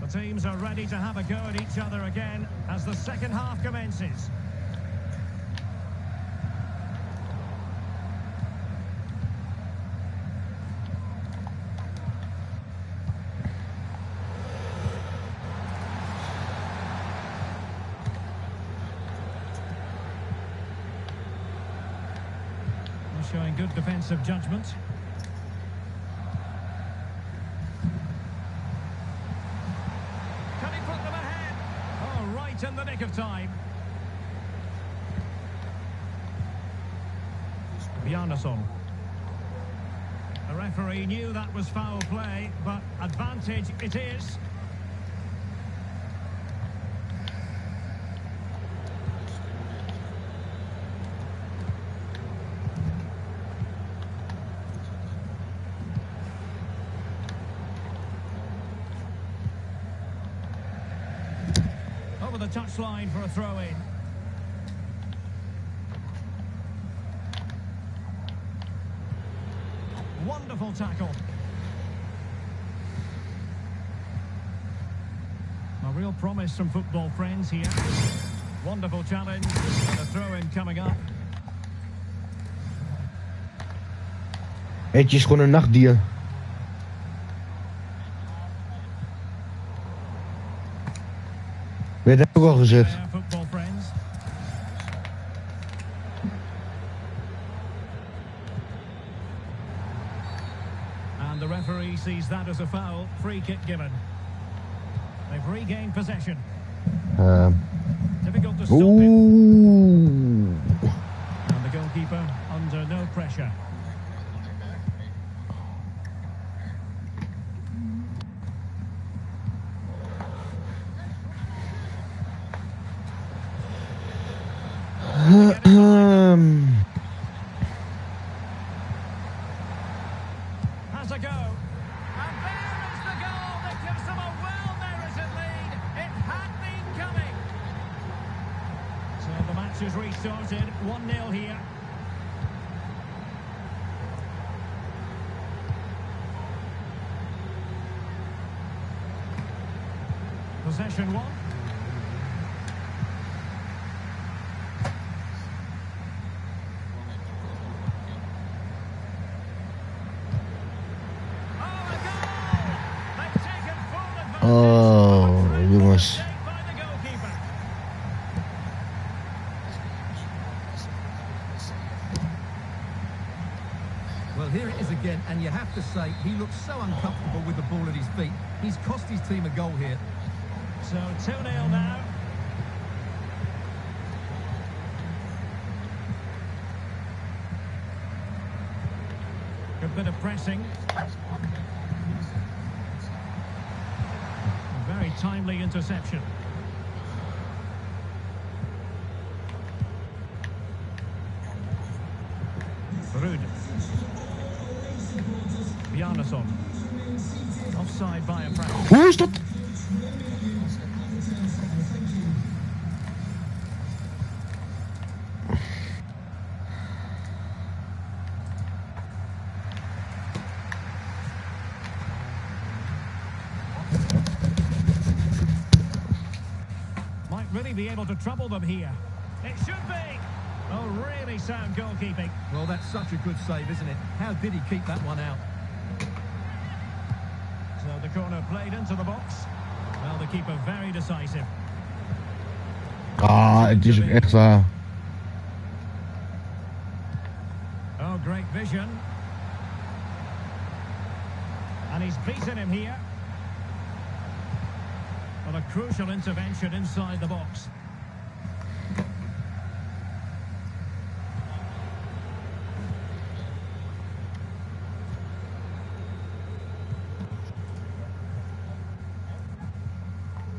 The teams are ready to have a go at each other again as the second half commences. They're Showing good defensive judgment. Can he put them ahead? Oh, right in the nick of time. Bjarnason. The referee knew that was foul play, but advantage it is. Over the touchline for a throw in. Wonderful tackle. A real promise from football friends here. Wonderful challenge. And a throw in coming up. Het is gewoon een nachtdier. Werd heb ik al gezegd. There, football friends. And the referee sees that as a foul. Free kick given. They've regained possession. Ehm, Difficult to stop it. Oeh. And the goalkeeper under no pressure. Ehm, Has a go. And there is the goal that gives them a well-merited lead. It had been coming. So the match is restarted. 1-0 here. Possession one. Oh, a goal! They've taken full advantage. Oh, A great jongens. mistake by the goalkeeper. Well, here it is again, and you have to say, he looks so uncomfortable with the ball at his feet. He's cost his team a goal here. So 2-0 now. Good bit of pressing. A very timely interception. Be able to trouble them here. It should be. Oh, really sound goalkeeping. Well, that's such a good save, isn't it? How did he keep that one out? So the corner played into the box. Well, the keeper very decisive. Ah, het is echt waar. Oh, great vision. And he's beaten him here. Well, a crucial intervention inside the box.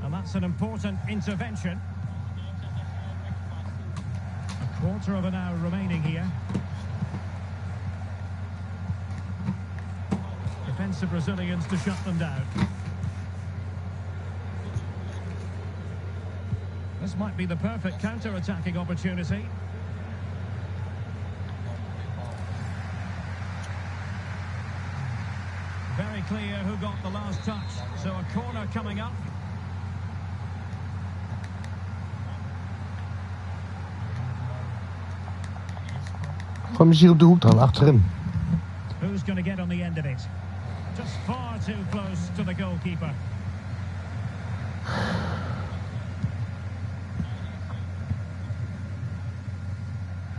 And that's an important intervention. A quarter of an hour remaining here. Defensive Brazilians to shut them down. This might be the perfect counter-attacking opportunity. Very clear who got the last touch. So a corner coming up. Hoek dan, achterin. Who's going to get on the end of it? Just far too close to the goalkeeper.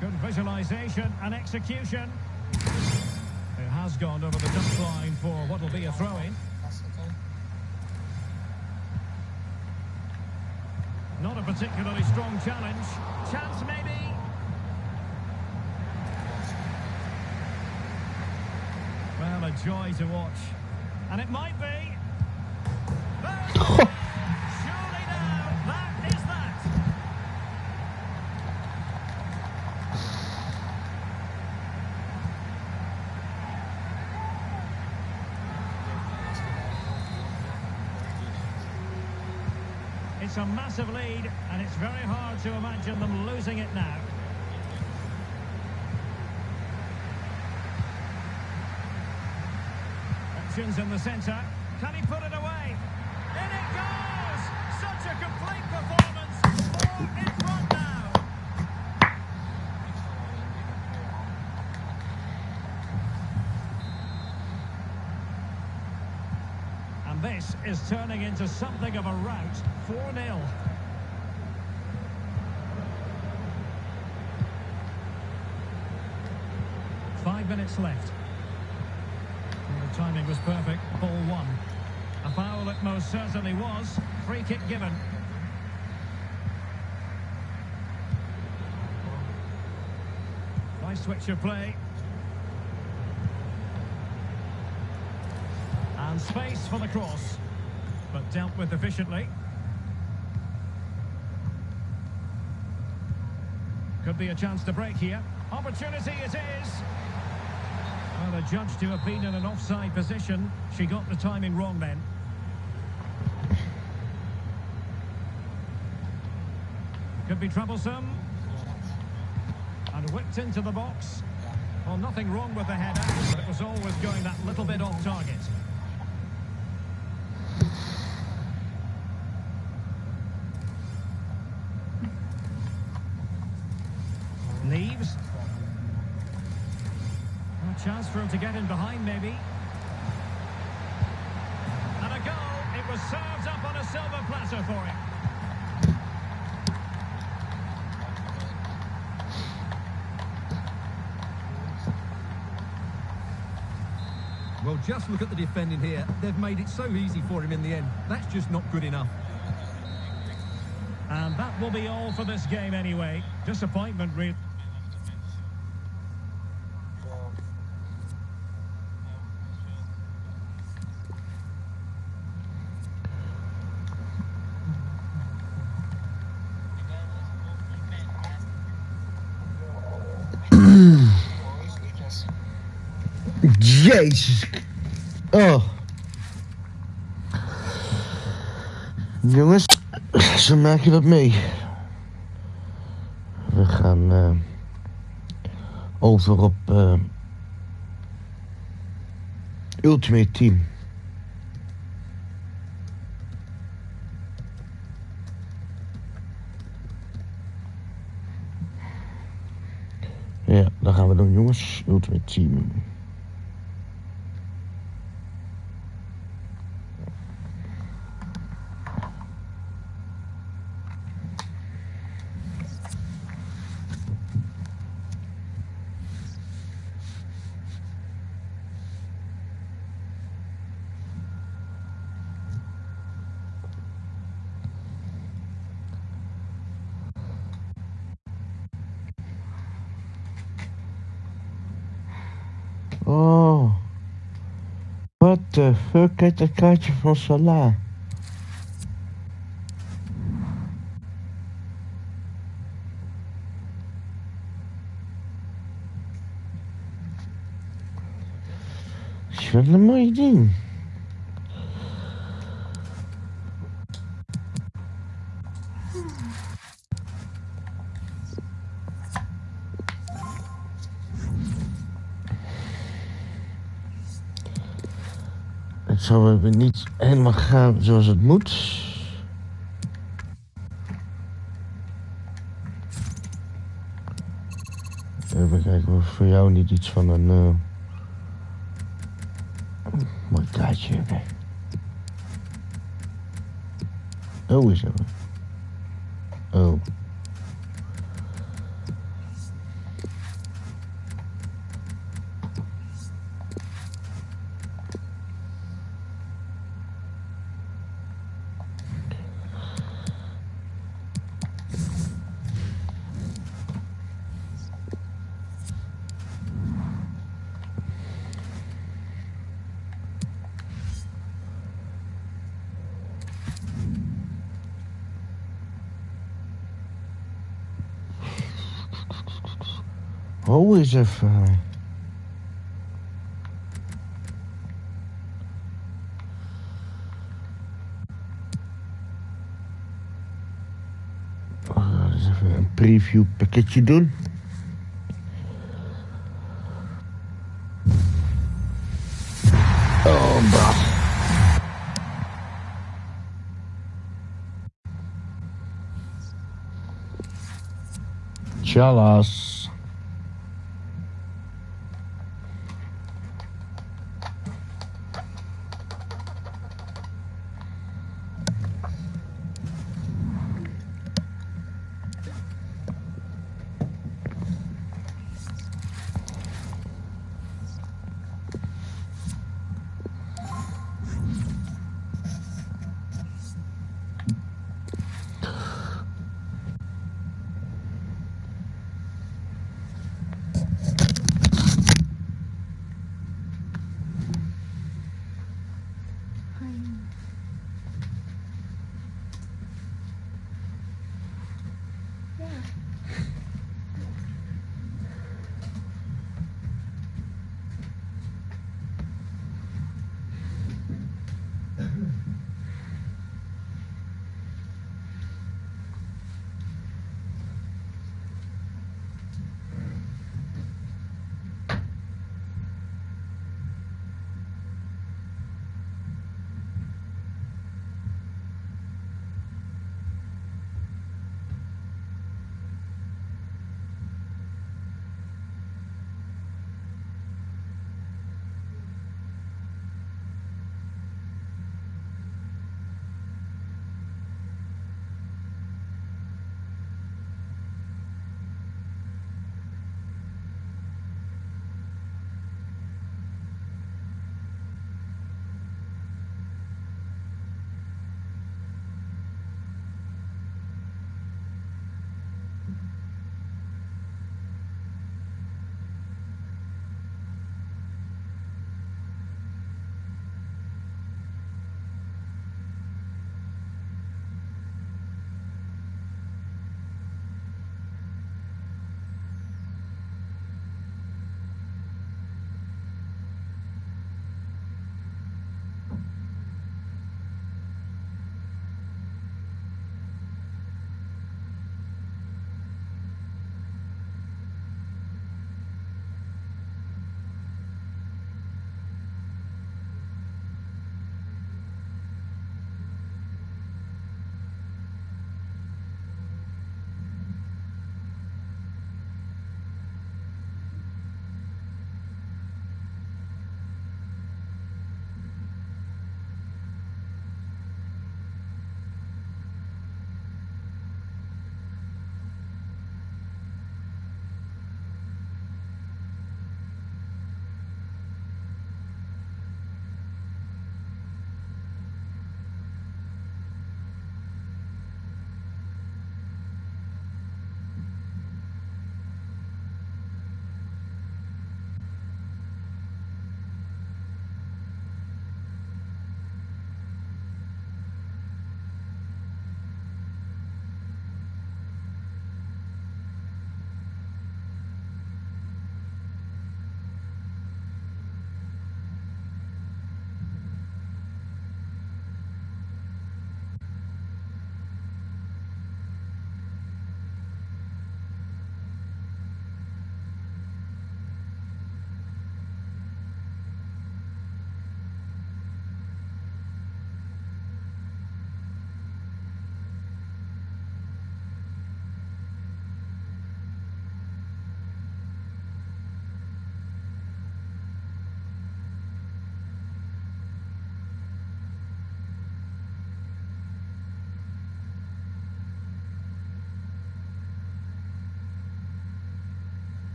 Good visualisation and execution. It has gone over the touchline for what will be a throw-in. Not a particularly strong challenge. Chance maybe. Well, a joy to watch. And it might be. Surely now, that is that. It's a massive lead, and it's very hard to imagine them losing it now. Options in the centre. Can he put it away? In it goes! Such a complete performance. Four in front now. And this is turning into something of a rout. 4-0. Five minutes left. Was perfect. Ball one. A foul it most certainly was. Free kick given. Nice switch of play. And space for the cross. But dealt with efficiently. Could be a chance to break here. Opportunity it is. Well, judge to have been in an offside position. She got the timing wrong then. Could be troublesome. And whipped into the box. Well, nothing wrong with the header, but it was always going that little bit off target. Leaves. A chance for him to get in behind, maybe. And a goal. It was served up on a silver platter for him. Well, just look at the defending here. They've made it so easy for him in the end. That's just not good enough. And that will be all for this game anyway. Disappointment, really. Jezus. Oh. Jongens, zo maak je dat mee. We gaan eh, over op eh, Ultimate Team. Ja, dat gaan we doen jongens. Ultimate Team. Oh. What the fuck uit dat kaartje van Salah? Is wel een mooi ding. Zal weer niet helemaal gaan zoals het moet. Even kijken of voor jou niet iets van een eh, mooi kaartje hebben. Oh, is er. Preview pakketje doen. Oh, bah. Chalas.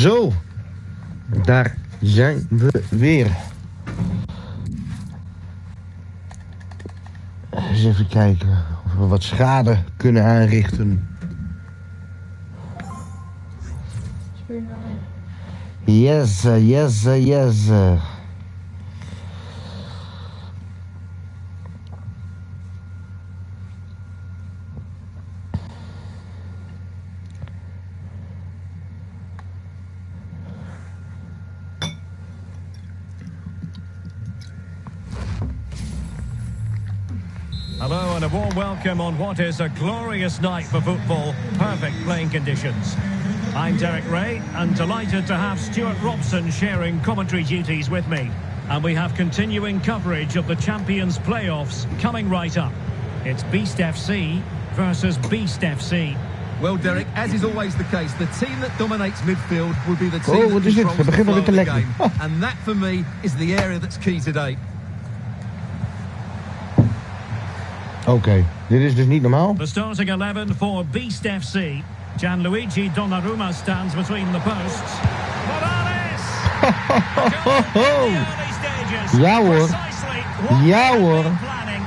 Zo, daar zijn we weer. Eens even kijken of we wat schade kunnen aanrichten. Yes, yes, yes. What is a glorious night for football. Perfect playing conditions. I'm Derek Rae and delighted to have Stewart Robson sharing commentary duties with me. And we have continuing coverage of the Champions playoffs coming right up. It's Beast FC versus Beast FC. Well, Derek, as is always the case, the team that dominates midfield will be the oh, team Oh, that wat is dit? controls the beginnen flow weer of the lekker. game. And that, for me, is the area that's key today. Oké, dit is dus niet normaal. The starting 11 for Beast FC. Gianluigi Donnarumma stands between the posts. Morales! A goal in the early stages. Ja, hoor. Precisely what Ja, they had hoor. been planning.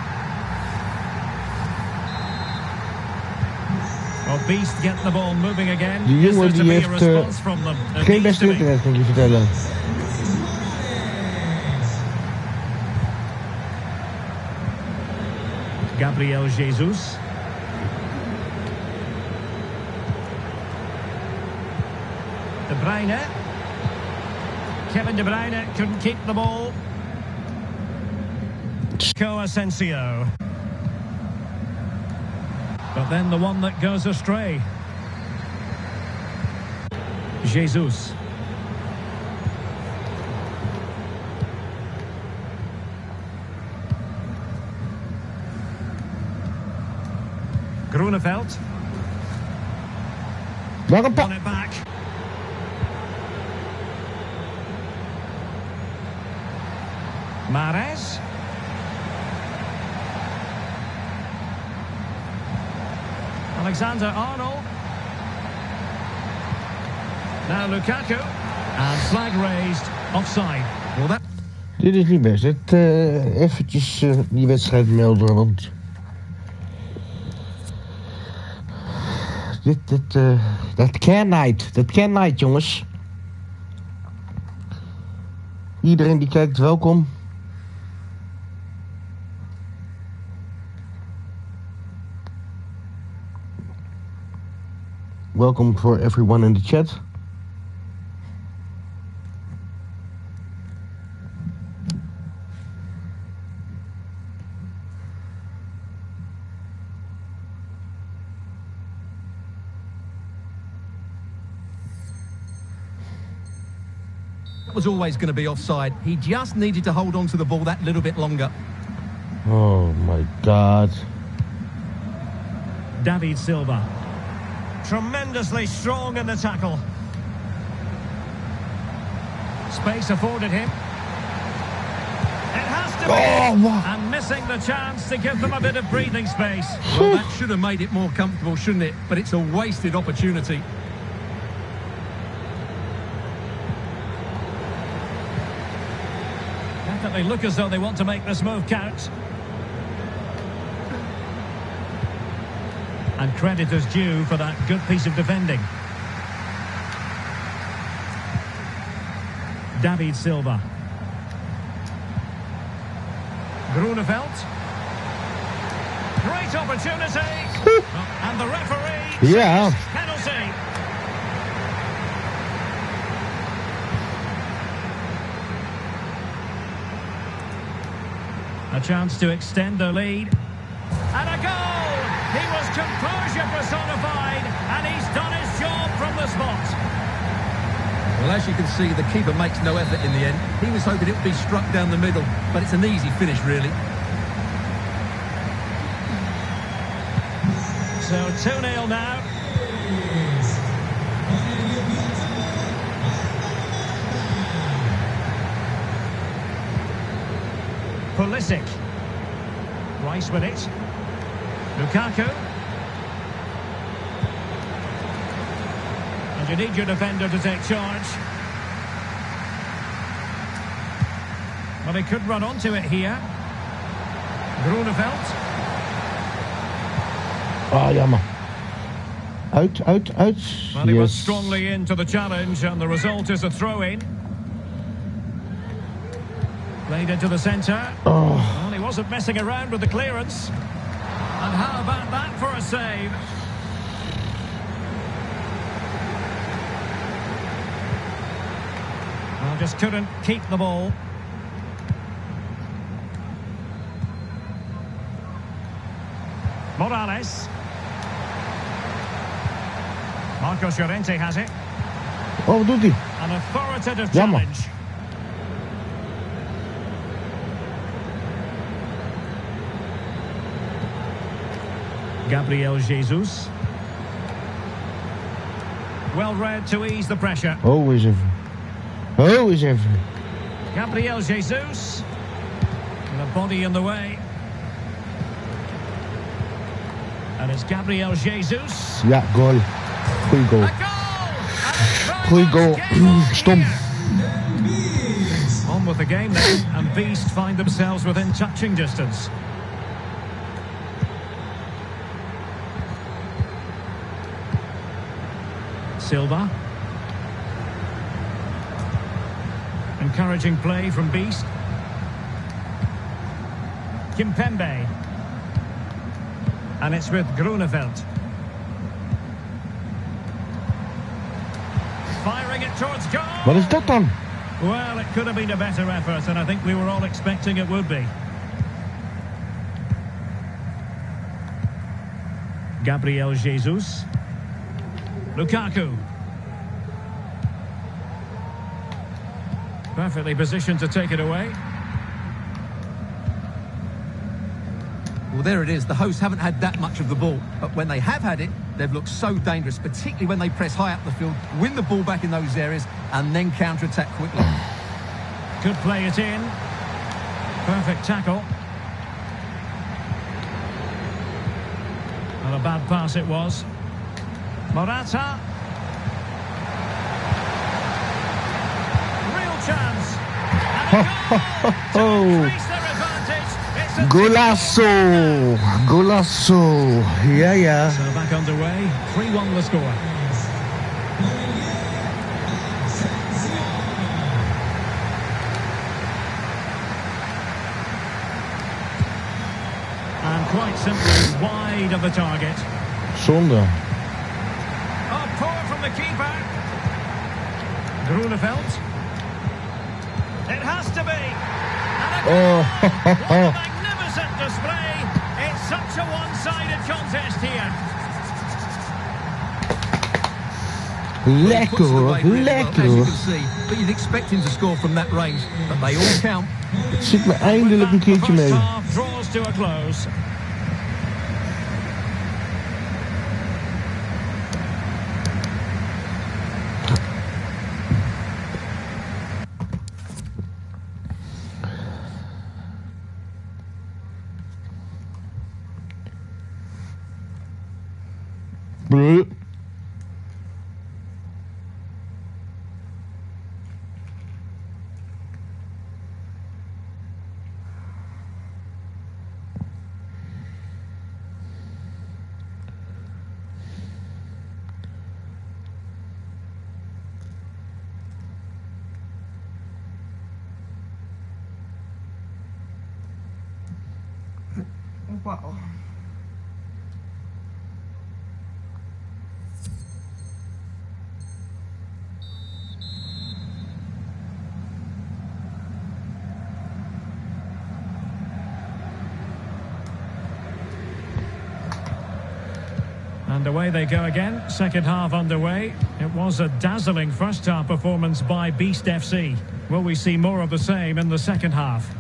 Well, Beast get the ball moving again. Die Is jongen there to die be a heeft, eh, response from them? There Geen needs beste to be. internet, kan ik je vertellen. Gabriel Jesus. De Bruyne. Kevin De Bruyne couldn't keep the ball. Chico Asensio. But then the one that goes astray. Jesus. Groeneveld. It back. Mares. Alexander Arnold. Now Lukaku. And flag raised. Offside. Well, that Dit is niet best. Het, eh, eventjes eh, die wedstrijd melden, want... Dit, dit, eh, dat can night. Dat night, jongens. Iedereen die kijkt, welkom. Welcome for everyone in the chat. Was always going to be offside. He just needed to hold on to the ball that little bit longer. Oh my god. David Silva. Tremendously strong in the tackle. Space afforded him. It has to be. Oh, wow. And missing the chance to give them a bit of breathing space. Well, that should have made it more comfortable, shouldn't it? But it's a wasted opportunity. Definitely look as though they want to make this move count. And credit is due for that good piece of defending. David Silva. Grunewald. Great opportunity. and the referee. Ja. says Penalty. A chance to extend the lead. And a goal! He was composure personified, and he's done his job from the spot. Well, as you can see, the keeper makes no effort in the end. He was hoping it would be struck down the middle, but it's an easy finish, really. So 2-0 now. Pulisic. Rice with it. Lukaku. And you need your defender to take charge. But he could run onto it here. Grunewald. Ah, jammer. Out, uit, uit. Well, he was strongly into the challenge, and the result is a throw-in. Played into the centre. Oh, He wasn't messing around with the clearance. And how about that for a save? Well, just couldn't keep the ball. Morales. Marcos Llorente has it. oh hij? An authoritative Jammer. challenge. Gabriel Jesus. Well read to ease the pressure. Always eens Always Oh, even. Gabriel Jesus. With a body in the way. And it's Gabriel Jesus. Yeah, goal. Goeie goal. A goal! And Goeie goal. On Stom. On with the game then, and Beast find themselves within touching distance. Silva. Encouraging play from Beast. Kimpembe. And it's with Grunewald. Firing it towards goal. Wat is dat dan? Well, it could have been a better effort, and I think we were all expecting it would be. Gabriel Jesus. Lukaku. Perfectly positioned to take it away. Well, there it is. The hosts haven't had that much of the ball, but when they have had it, they've looked so dangerous, particularly when they press high up the field, win the ball back in those areas, and then counter-attack quickly. Could play it in. Perfect tackle. Not a bad pass it was. Morata. Real chance. And a goal to Oh. increase their advantage. It's a Golazo. Golazo. Ja, ja. So back underway. 3-1 the score. And quite simply wide of the target. Zonde. The keeper. Grunewald. It has to be. Oh. What a magnificent display. It's such a one-sided contest here. Lekker Puts it really well, as you can see. But you'd expect him to score from that range, but they all count. Het zit me eindelijk een With that, keertje the first mee. draws to a close. And away they go again. Second half underway. It was a dazzling first half performance by Beast FC. Will we see more of the same in the second half?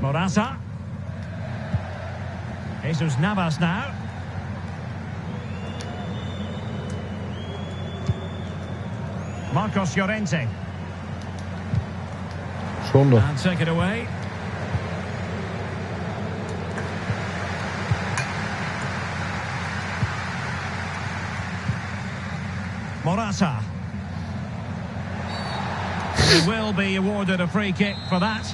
Morata. Jesus Navas now. Marcos Llorente. Zonde. And take it away. Morata. He will be awarded a free kick for that.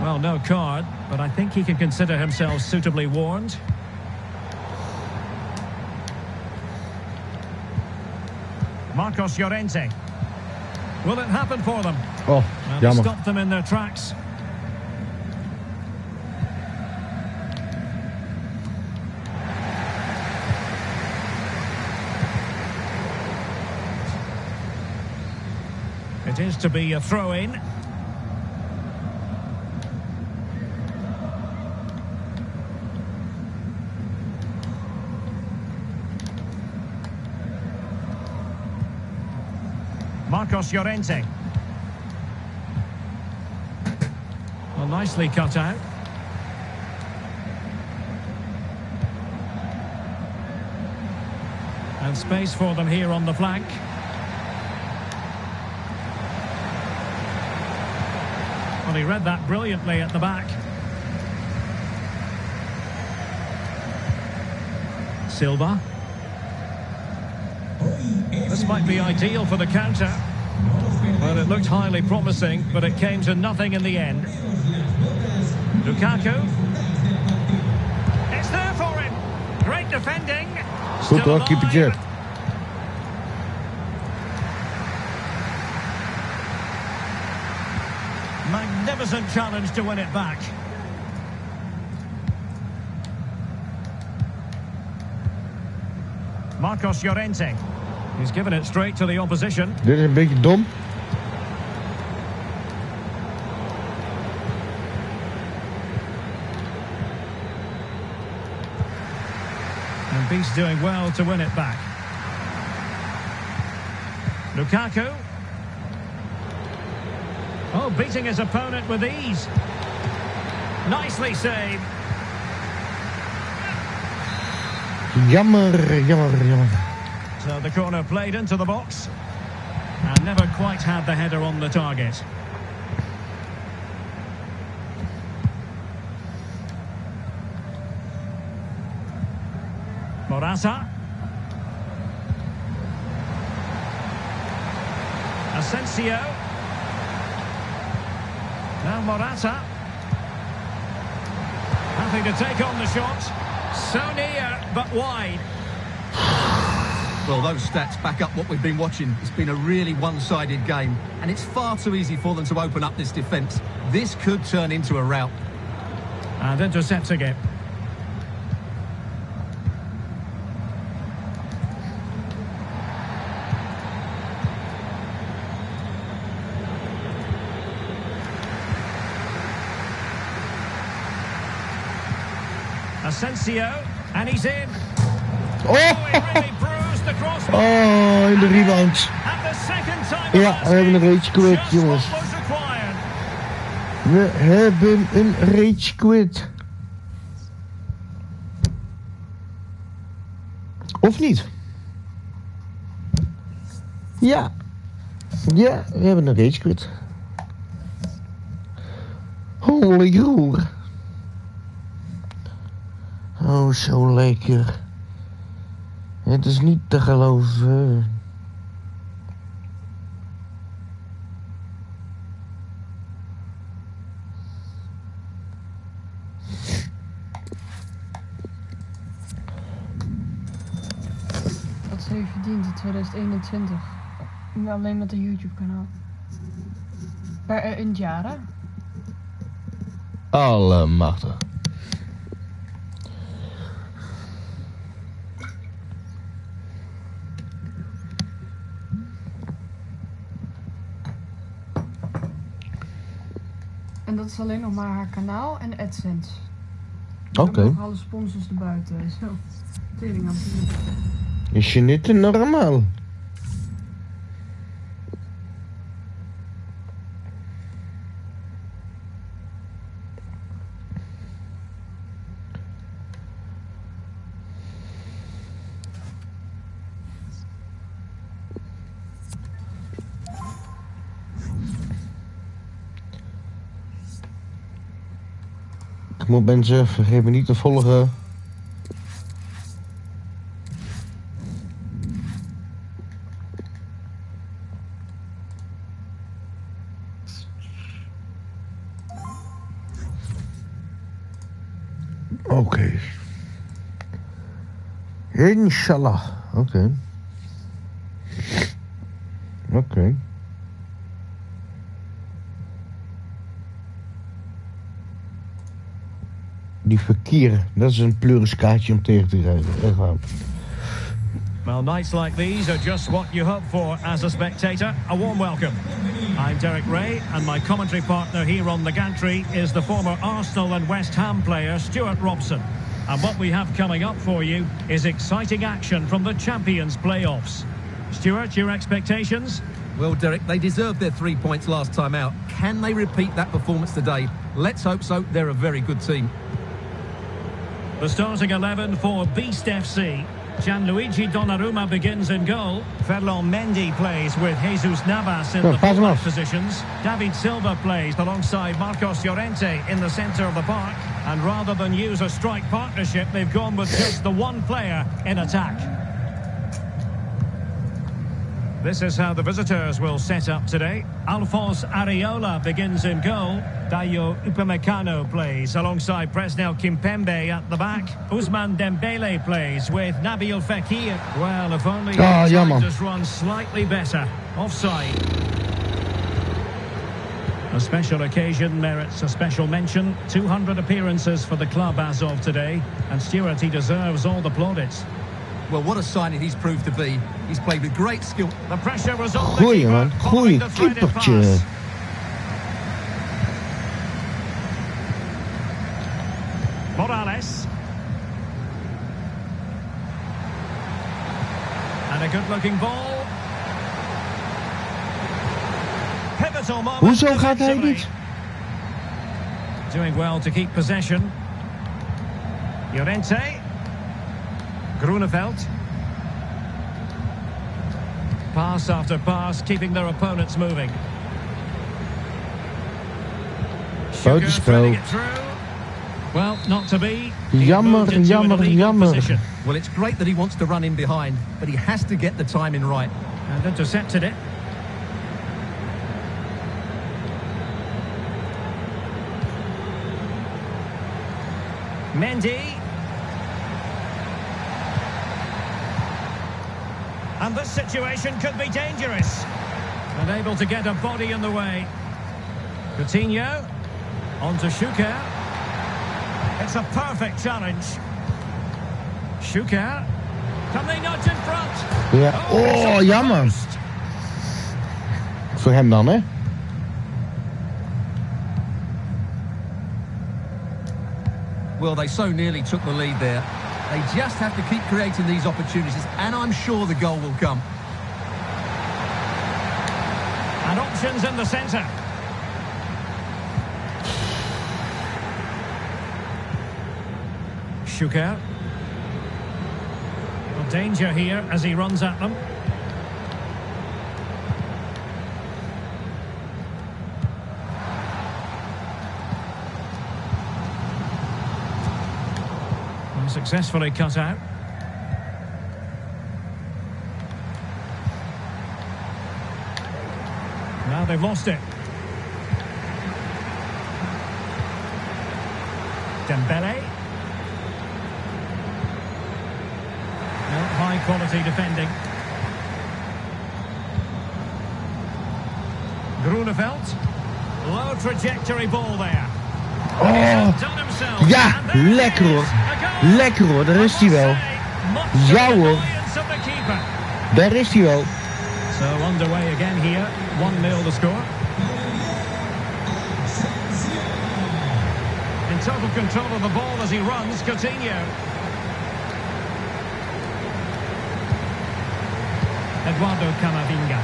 Well, no card, but I think he can consider himself suitably warned. Marcos Llorente. Will it happen for them? Oh, Well, stopped them in their tracks. It is to be a throw-in. Marcos Llorente. Well, nicely cut out. And space for them here on the flank. Well, he read that brilliantly at the back. Silva. This might be ideal for the counter. Well, it looked highly promising, but it came to nothing in the end. Lukaku. It's there for him. Great defending. Still hoor, keepertje. Magnificent challenge to win it back. Marcos Llorente. He's given it straight to the opposition. Dit is een beetje dom. And Beast doing well to win it back. Lukaku. Beating his opponent with ease. Nicely saved. Jammer, jammer, jammer. So the corner played into the box. And never quite had the header on the target. Morata. Asensio. Now Morata. Happy to take on the shot. So near, uh, but wide. Well, those stats back up what we've been watching. It's been a really one-sided game, and it's far too easy for them to open up this defence. This could turn into a rout. And intercepting it. Asensio, and he's in. Oh, Oh, in de rebound. Ja, we hebben een rage quit, jongens. We hebben een rage quit. Of niet? Ja. Ja, we hebben een rage quit. Holy roer. Oh, zo lekker. Het is niet te geloven. Wat ze heeft verdiend in 2021. Alleen met een YouTube kanaal. Per, eh, in het jaar hè? Allemachtig. En dat is alleen nog maar haar kanaal en AdSense. Oké. Nog alle sponsors erbuiten. Zo. Tering aan. Is je niet te normaal? moet mensen, vergeet me niet te volgen. Oké. Okay. Inshallah. Oké. Okay. Oké. Okay. Die verkeer, dat is een pleurenskaartje om tegen te rijden. Echt waar. Well, nights like these are just what you hope for as a spectator. A warm welcome. I'm Derek Rae, and my commentary partner here on the gantry is the former Arsenal and West Ham player Stewart Robson. And what we have coming up for you is exciting action from the Champions playoffs. Stewart, your expectations? Well, Derek, they deserved their three points last time out. Can they repeat that performance today? Let's hope so. They're a very good team. The starting 11 for Beast FC. Gianluigi Donnarumma begins in goal. Ferland Mendy plays with Jesus Navas in Oh, the fullback positions. David Silva plays alongside Marcos Llorente in the centre of the park. And rather than use a strike partnership, they've gone with just the one player in attack. This is how the visitors will set up today. Alphonse Areola begins in goal. Dayot Upamecano plays alongside Presnel Kimpembe at the back. Ousmane Dembele plays with Nabil Fekir. Well, if only Ah, his ja, man. just run slightly better. Offside. A special occasion merits a special mention. 200 appearances for the club as of today. And Stewart, he deserves all the plaudits. Well, what a signing he's proved to be. He's played with great skill. The pressure was on the Goeie keeper, man, following goeie the threaded keepertje. pass. Morales. And a good-looking ball. Pivotal moment. Hoezo gaat hij niet? Doing well to keep possession. Llorente. Groeneveld. Pass after pass, keeping their opponents moving. Buitenspel. Threading it through. Well, not to be. He Jammer, moved jammer, jammer. position Well, it's great that he wants to run in behind, but he has to get the timing right. And intercepted it. Mendy. And this situation could be dangerous. Unable to get a body in the way. Coutinho. On to Šuker. It's a perfect challenge. Šuker. Can they nudge in front? Ja. Oh, it's Oh, off the jammer. post. Voor hem dan, hè? Well, they so nearly took the lead there. They just have to keep creating these opportunities, and I'm sure the goal will come. And options in the centre. Šuker. Well, danger here as he runs at them. Successfully cut out. Now they've lost it. Dembele. No, high quality defending. Groeneveld. Low trajectory ball there. Oh. Ja, And there it lekker hoor. Lekker hoor, daar is hij wel. Ja, hoor. annoyance of the keeper. Daar is hij wel. So underway again here. 1-0 the score. In total control of the ball as he runs, Coutinho. Eduardo Camavinga.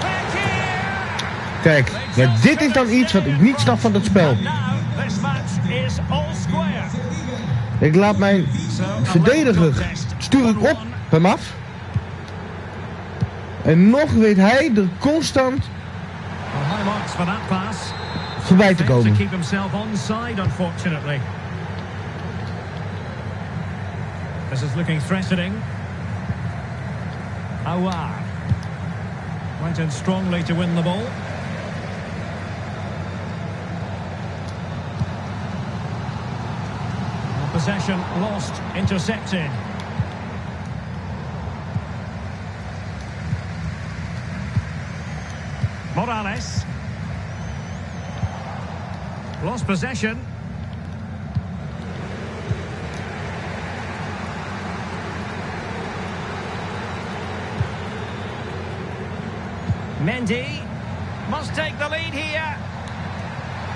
Fekir! Kijk, maar dit is dan iets wat ik niet snap van het spel. And now this match is all square. Ik laat mijn So a level verdediger contest. stuur ik op hem af. En nog weet hij er constant Well, high marks for that pass. voorbij te Failed to komen. keep himself onside, unfortunately. This is looking threatening. Awar. Went in strongly to win the ball. possession lost, intercepted. Morales. Lost possession. Mendy must take the lead here.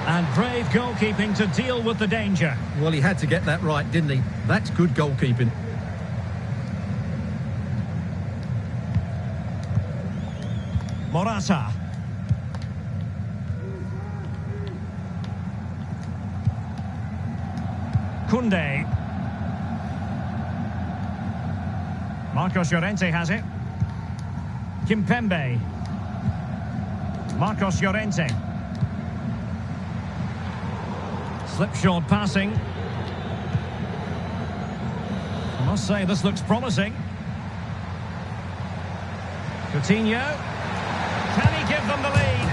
And brave goalkeeping to deal with the danger. Well, he had to get that right, didn't he? That's good goalkeeping. Morata. Kunde. Marcos Llorente has it. Kimpembe. Marcos Llorente. Slipshod passing. I must say this looks promising. Coutinho. Can he give them the lead?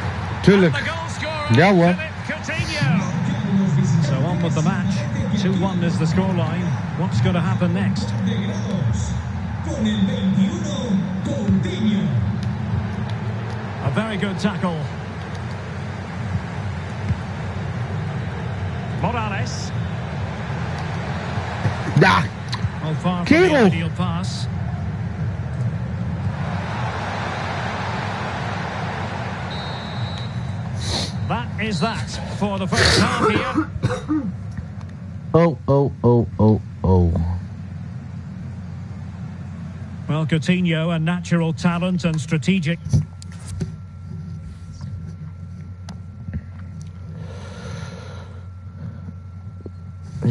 And the goal scorer, hoor. Philippe Coutinho. So on with the match. 2-1 is the scoreline. What's going to happen next? con el 21 Coutinho. A very good tackle. Morales. Ja, Well, far from the ideal pass. That is that for the first half here. oh, oh, oh, oh, oh. Well, Coutinho, a natural talent and strategic.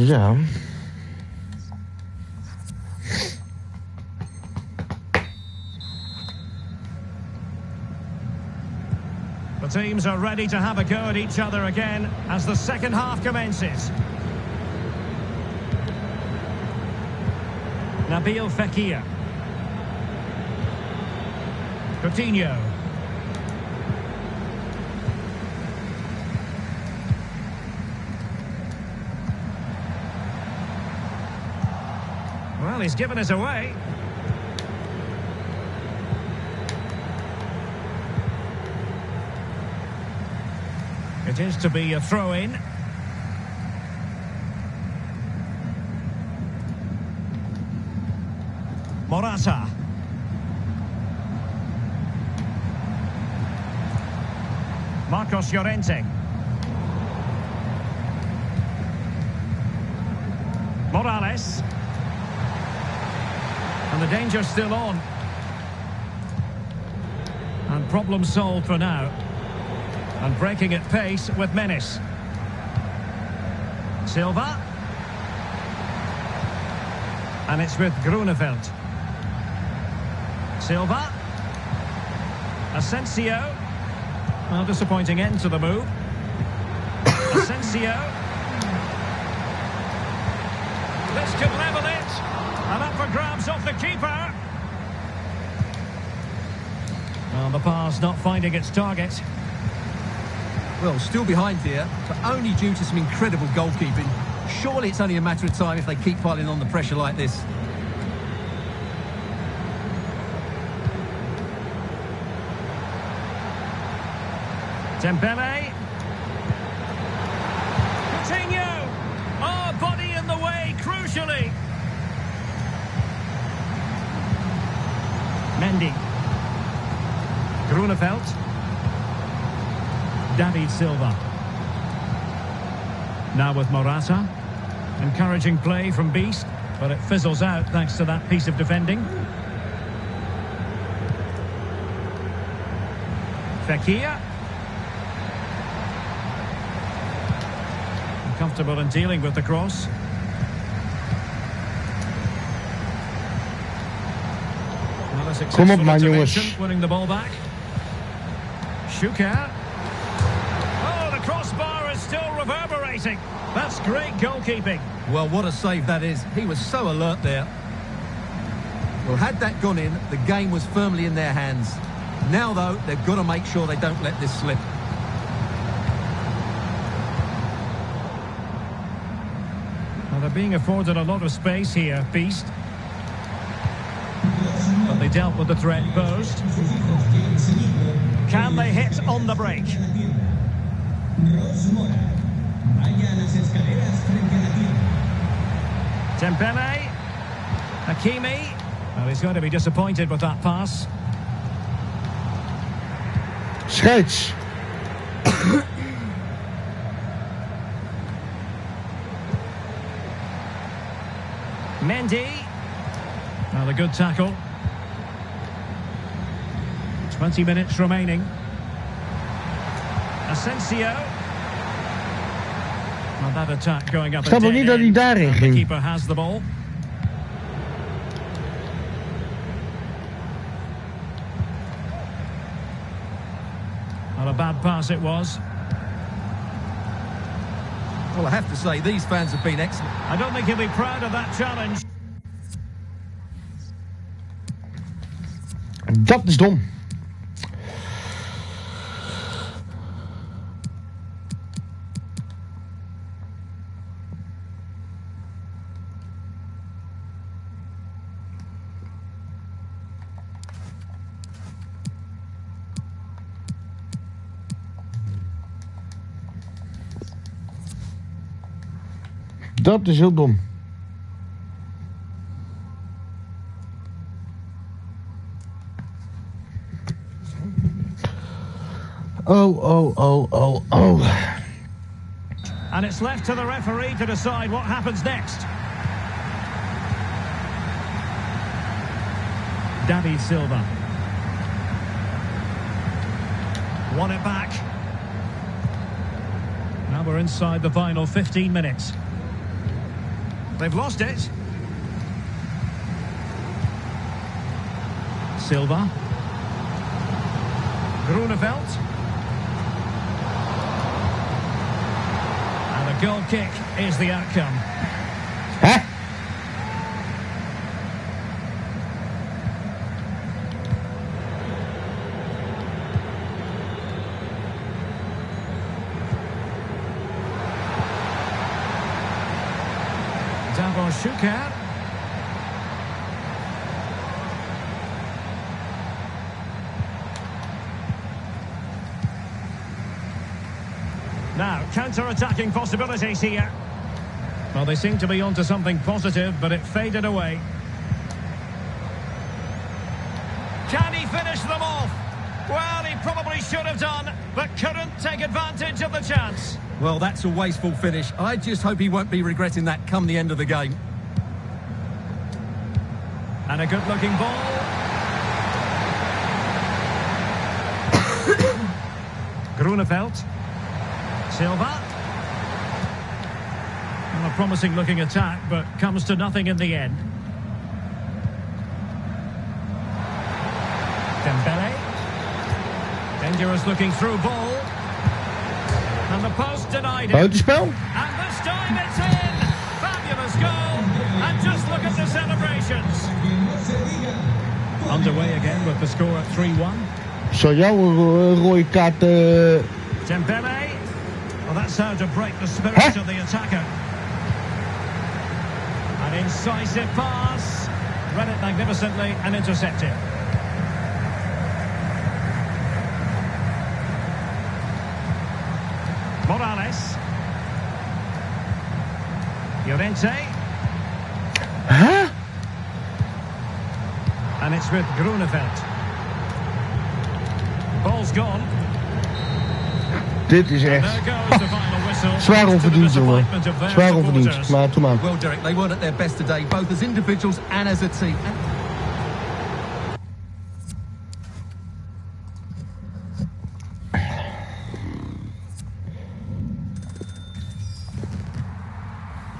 Ja. The teams are ready to have a go at each other again as the second half commences. Nabil Fekir. Coutinho. Well, he's given us away. It is to be a throw-in. Morata. Marcos Llorente. Morales. Danger's still on. And problem solved for now. And breaking at pace with menace. Silva. And it's with Grunewald. Silva. Asensio. Well, disappointing end to the move. Asensio. This could level it. And up for grabs off the keeper. Well, the pass not finding its target. Well, still behind here, but only due to some incredible goalkeeping. Surely it's only a matter of time if they keep piling on the pressure like this. Dembele. Coutinho. Oh, body in the way, crucially. Mendy. Grunewald. David Silva. Now with Morata. Encouraging play from Beast, but it fizzles out thanks to that piece of defending. Fekir. Comfortable in dealing with the cross. A successful man. Winning the ball back. Šuker. Reverberating. That's great goalkeeping. Well, what a save that is. He was so alert there. Well, had that gone in, the game was firmly in their hands. Now, though, they've got to make sure they don't let this slip. Well, they're being afforded a lot of space here, Beast. But they dealt with the threat posed. Can they hit on the break? Dembele. Hakimi. Well, he's going to be disappointed with that pass. Scheids. Mendy. Well, a good tackle. 20 minutes remaining. Asensio. Well, that attack going up a Snap nog dead niet dat hij daarin And the ging. keeper has the ball. Well, a bad pass it was. Well, I have to say, these fans have been excellent. I don't think he'll be proud of that challenge. Dat is dom. Dom. Oh, oh, oh, oh, oh. And it's left to the referee to decide what happens next. David Silva. Won it back. Now we're inside the final 15 minutes. They've lost it. Silva. Grunewald. And a goal kick is the outcome. Hè? Davor Šuker. Now, counter-attacking possibilities here. Well, they seem to be onto something positive, but it faded away. Can he finish them off? Well, he probably should have done, but couldn't take advantage of the chance. Well, that's a wasteful finish. I just hope he won't be regretting that come the end of the game. And a good-looking ball. Grunewald. Silva. Well, a promising-looking attack, but comes to nothing in the end. Dembele. Dangerous looking through ball. And the post denied it. Buitenspel? And this time it's in! Fabulous goal! And just look at the celebrations. Underway again with the score at 3-1. So jou een ro- rode kaart... eh, Dembele. Well, that's how to break the spirit Huh? of the attacker. An incisive pass. Read it magnificently and intercepted. Morales. Llorente. It's with Grunewald. Ball's gone. Dit is echt zwaar onverdiend, jongen. Zwaar onverdiend. Maar doe maar. Well, Derek, they weren't at their best today, both as individuals and as a team.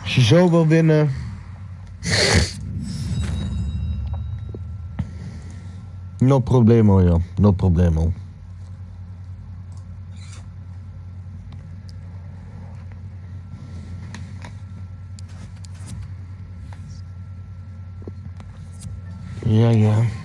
Als je zo wil winnen... No problemo, joh. No problemo. Ja, ja.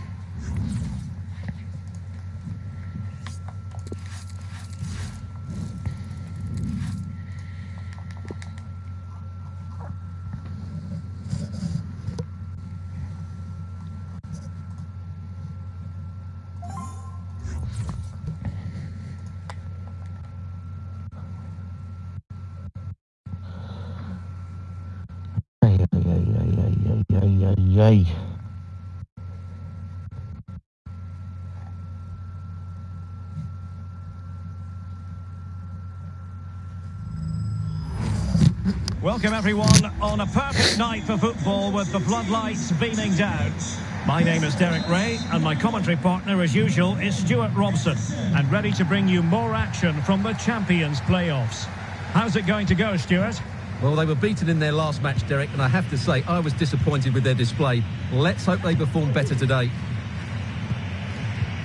Welcome everyone on a perfect night for football with the floodlights beaming down. My name is Derek Rae and my commentary partner as usual is Stewart Robson and ready to bring you more action from the Champions playoffs. How's it going to go Stewart? Well, they were beaten in their last match, Derek, and I have to say, I was disappointed with their display. Let's hope they perform better today.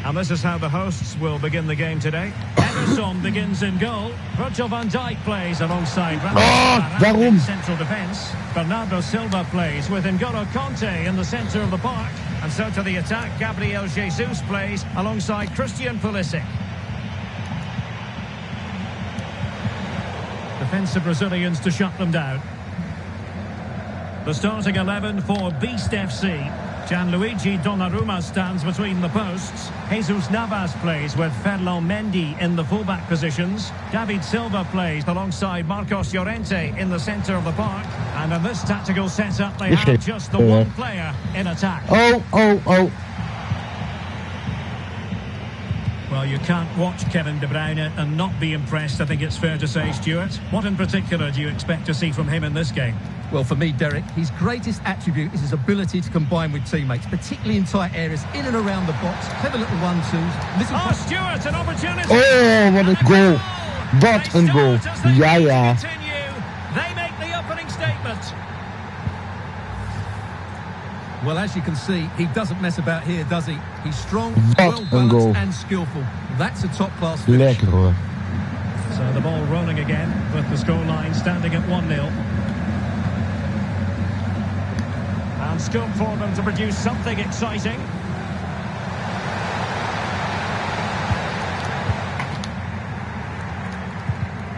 And this is how the hosts will begin the game today. Ederson begins in goal. Virgil van Dijk plays alongside Ah, in central defence. Bernardo Silva plays with N'Golo Kanté in the centre of the park. And so to the attack, Gabriel Jesus plays alongside Christian Pulisic. Defensive Brazilians to shut them down. The starting 11 for Beast FC. Gianluigi Donnarumma stands between the posts. Jesus Navas plays with Ferland Mendy in the fullback positions. David Silva plays alongside Marcos Llorente in the centre of the park. And in this tactical setup, they have just the one player in attack. Oh, oh, oh. Well, you can't watch Kevin De Bruyne and not be impressed, I think it's fair to say, Stewart. What in particular do you expect to see from him in this game? Well, for me, Derek, his greatest attribute is his ability to combine with teammates, particularly in tight areas, in and around the box, clever little one-twos, little... Ah, oh, Stewart, an opportunity! Oh, wat een goal. Wat They een goal. start as they Ja, ja. continue. They make the opening statement. Well, as you can see, he doesn't mess about here, does he? He's strong, well-balanced and skillful. That's a top-class finish. Lekker hoor. So the ball rolling again with the scoreline standing at 1-0. And scope for them to produce something exciting.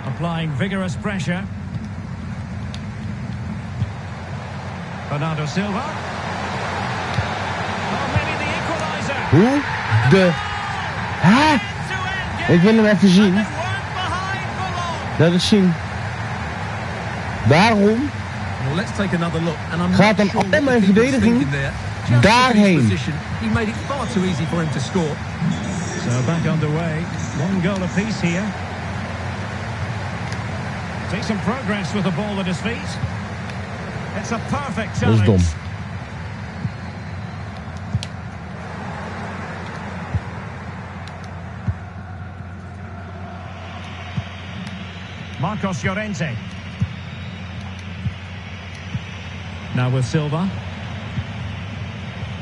Applying vigorous pressure. Bernardo Silva. Oh, maybe the equaliser. De... Hè? End-to-end Ik wil hem even zien. They weren't behind for long. Laat eens zien. Daarom Well, let's take another look. And I'm Gaat not hem sure al what mijn the verdediging there. Just daarheen. position, He made it far too easy for him to score. So back underway. One goal apiece here. Decent progress with the ball at his feet. It's a perfect Dat is challenge. dom. Marcos Llorente. Now with Silva.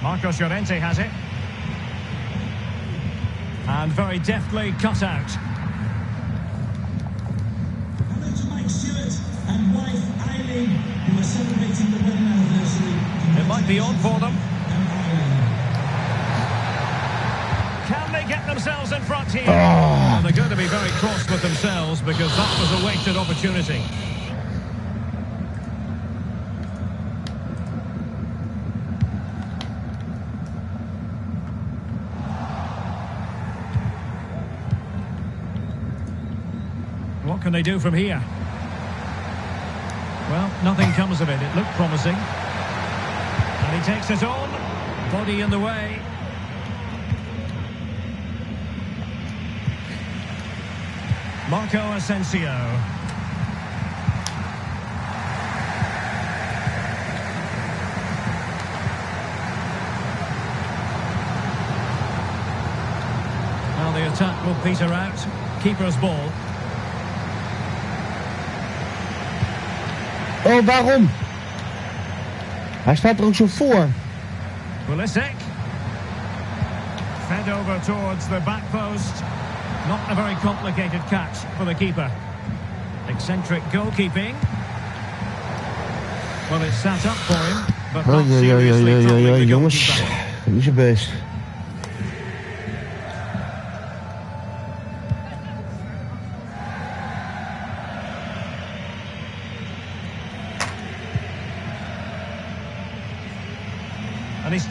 Marcos Llorente has it. And very deftly cut out. Hello to Mike Stewart and wife Eileen, who are celebrating the wedding anniversary. It might be on for them. Can they get themselves in front here? Oh. Well, they're going to be very cross with themselves because that was a wasted opportunity. They do from here? Well, nothing comes of it. It looked promising. And he takes it on. Body in the way. Marco Asensio. Well, the attack will peter out. Keeper's ball. Oh, waarom? Hij staat er ook zo voor. Pulisic. Fed over towards the back post. Not a very complicated catch for the keeper. Eccentric goalkeeping. Well, it's sat up for him, but Oh, ja, ja, ja, ja, jongens. Niet zo best.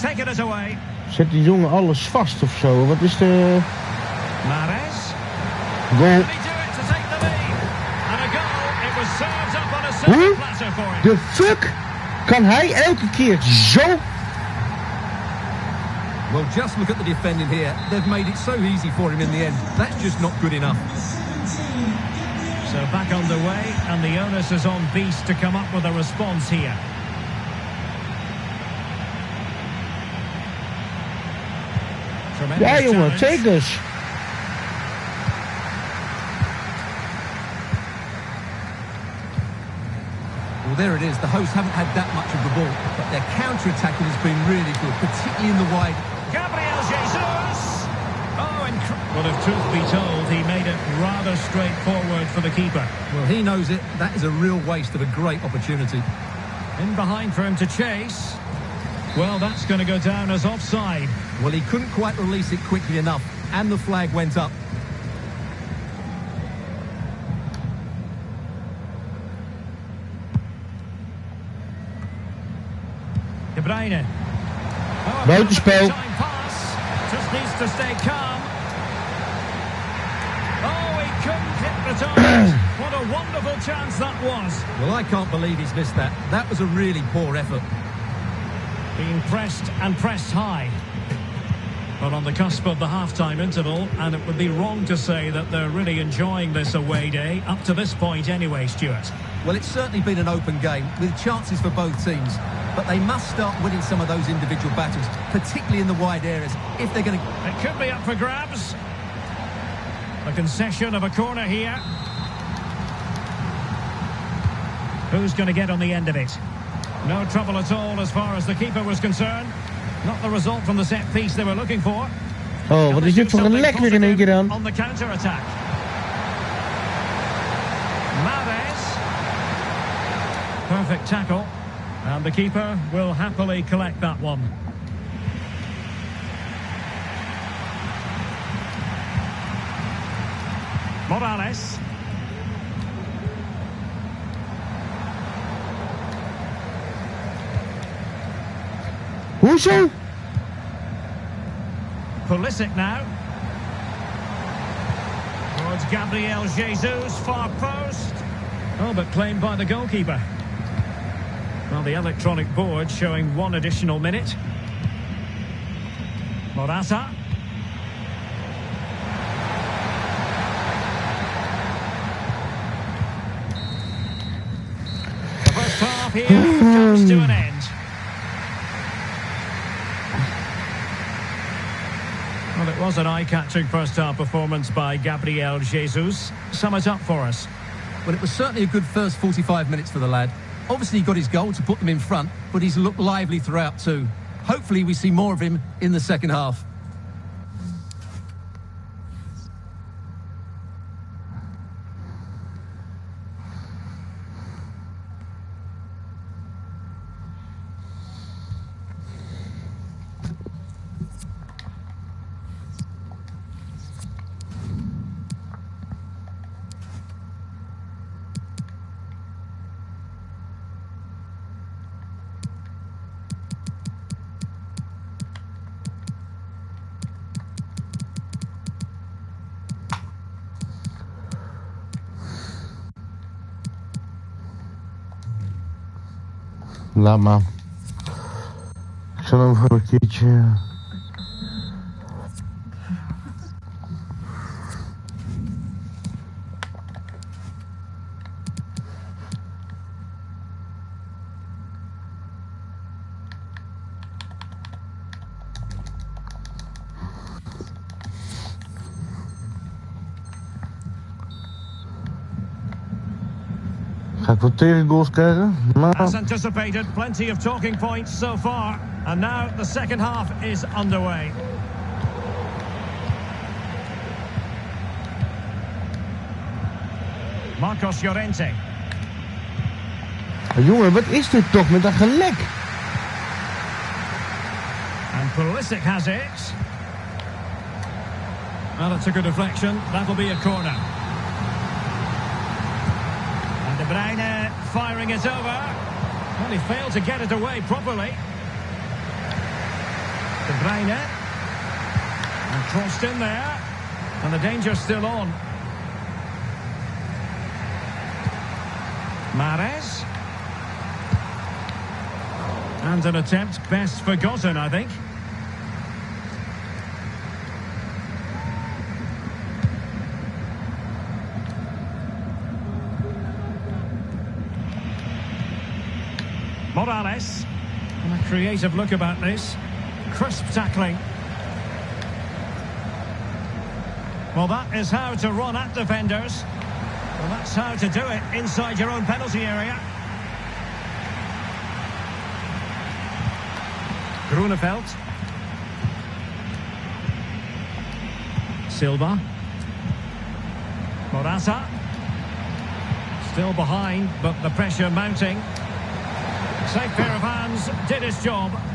Taken it away. Zet die jongen alles vast of zo? Wat is de Mares. goal? Can he do it to take the lead? And a goal. It was served up on a silver Huh? platter for him. The fuck? Kan hij elke keer zo... Well, just look at the defending here. They've made it so easy for him in the end. That's just not good enough. So back underway, and the onus is on Beast to come up with a response here. Tremendous Ja jongen, challenge. take us. Well, there it is. The hosts haven't had that much of the ball, but their counter-attacking has been really good, particularly in the wide. Gabriel Jesus! Oh, incredible. Well, if truth be told, he made it rather straightforward for the keeper. Well, he knows it. That is a real waste of a great opportunity. In behind for him to chase. Well, that's going to go down as offside. Well, he couldn't quite release it quickly enough, and the flag went up. De Bruyne. Oh, a Buitenspel. time pass. Just needs to stay calm. Oh, he couldn't hit the target. what a wonderful chance that was. Well, I can't believe he's missed that. That was a really poor effort. Being pressed and pressed high. But on the cusp of the half-time interval, and it would be wrong to say that they're really enjoying this away day, up to this point anyway, Stewart. Well, it's certainly been an open game with chances for both teams. But they must start winning some of those individual battles, particularly in the wide areas, if they're going to... It could be up for grabs. A concession of a corner here. Who's going to get on the end of it? No trouble at all as far as the keeper was concerned. Not the result from the set piece they were looking for. Oh, wat is dit voor een lek weer in één keer dan? On the counter-attack. Mahrez. Perfect tackle. And the keeper will happily collect that one. Morales. Hoezo? Pulisic now. Towards Gabriel Jesus, far post. Oh, but claimed by the goalkeeper. Well, the electronic board showing one additional minute. Morata. The first half here comes to an end. Well, it was an eye-catching first-half performance by Gabriel Jesus. Sum it up for us. Well, it was certainly a good first 45 minutes for the lad. Obviously, he got his goal to put them in front, but he's looked lively throughout too. Hopefully, we see more of him in the second half. Laat maar. Ik zal hem voor een keertje... Ga ik wat tegengoals krijgen? Maar... As anticipated, plenty of talking points so far. And now the second half is underway. Marcos Llorente. Ah, jongen, wat is dit toch met dat gelek? And Pulisic has it. Well, it's a good deflection. That'll be a corner. And De Bruyne firing is over. Well, he failed to get it away properly. De Bruyne. And crossed in there. And the danger's still on. Mahrez. And an attempt best forgotten, I think. Morales. And a creative look about this. Crisp tackling. Well, that is how to run at defenders. Well, that's how to do it inside your own penalty area. Grunewald. Silva. Morata. Still behind, but the pressure mounting. Safe pair of hands, did his job.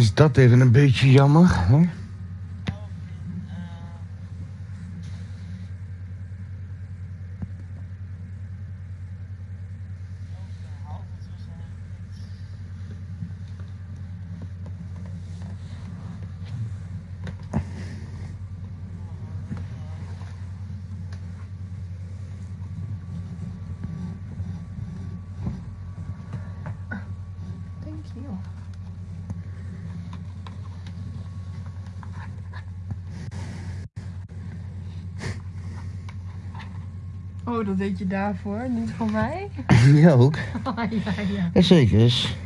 Is dat even een beetje jammer, hè? Oh, eh. ook een halve tussen niet. Thank you. Oh, dat deed je daarvoor, niet voor mij? Ja, ook. Oh, ja, ja. Jazeker.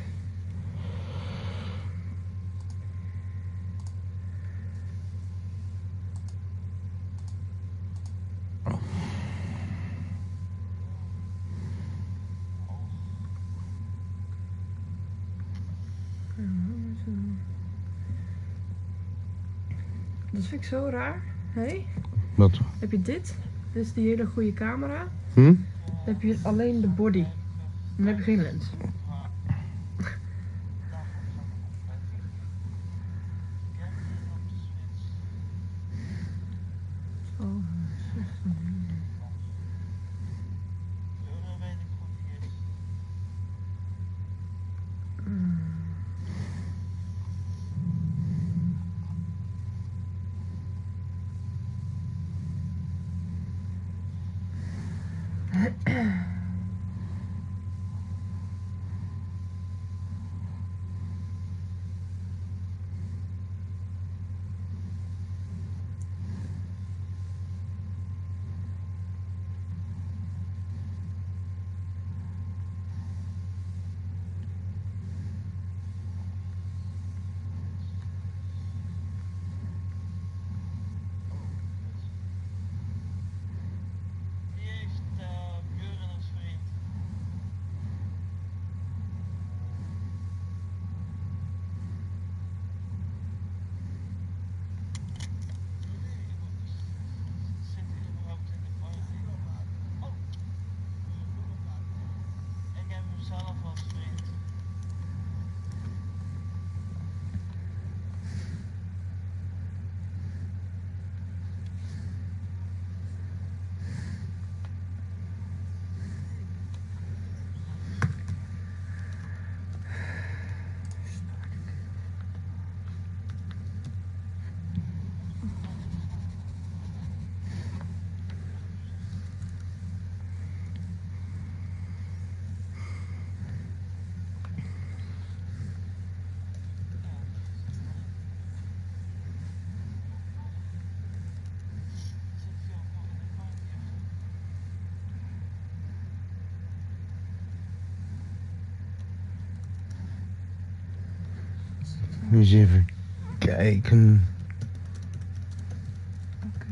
Dat vind ik zo raar. Hé, hey, Wat? heb je dit? Dit is die hele goede camera. Hm? Dan heb je alleen de body. Dan heb je geen lens. Ahem. Eens even kijken. Oké.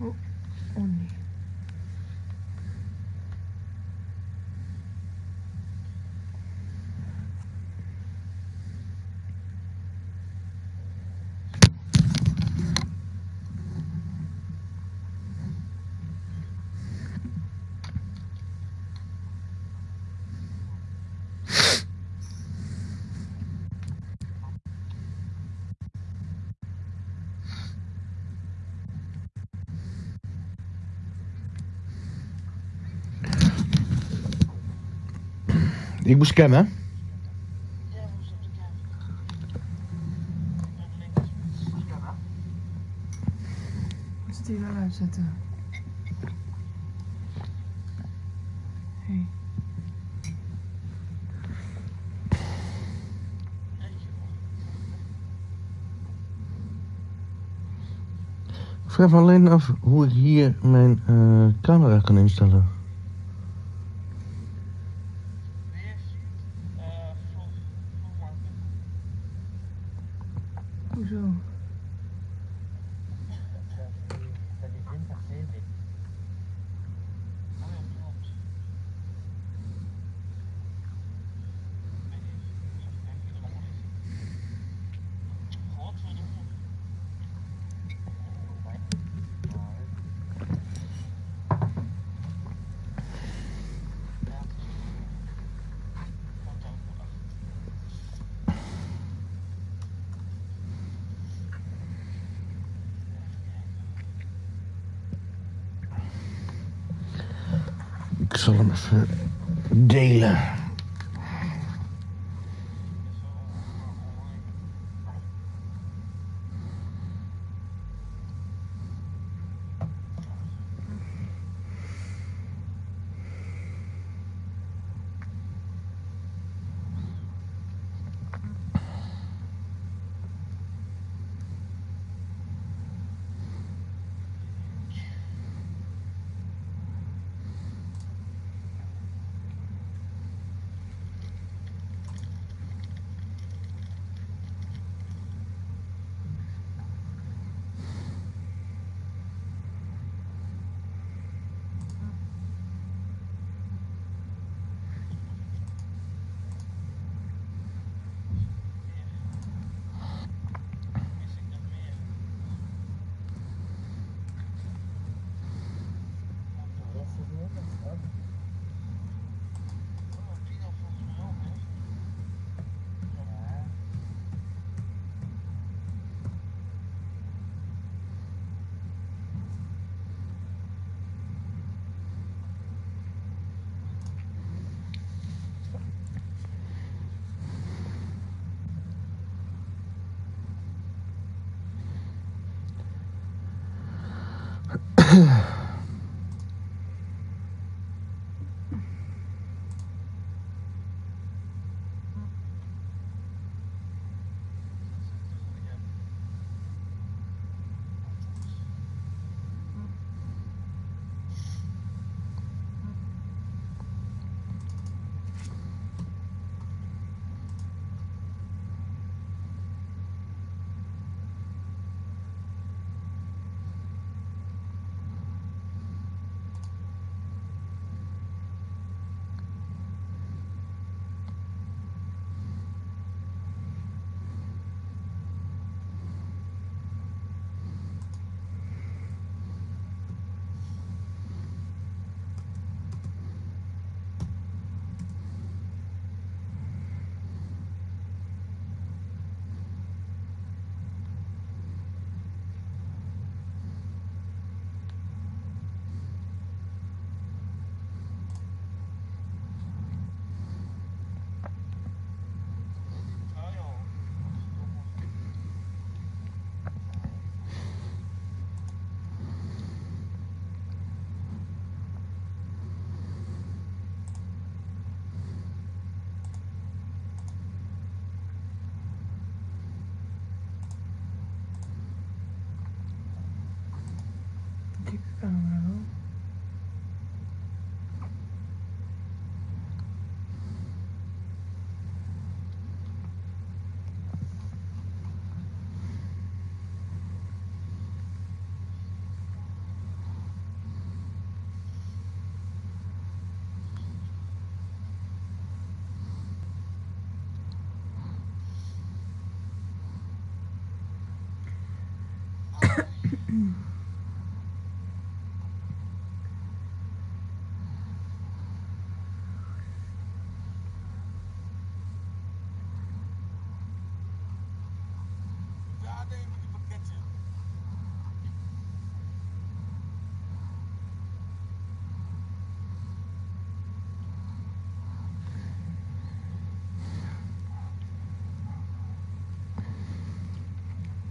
Oh, oh nee. Ik moet scannen. Moet die wel uitzetten? Hey. Ik vraag me alleen af hoe ik hier mijn eh, camera kan instellen. Zal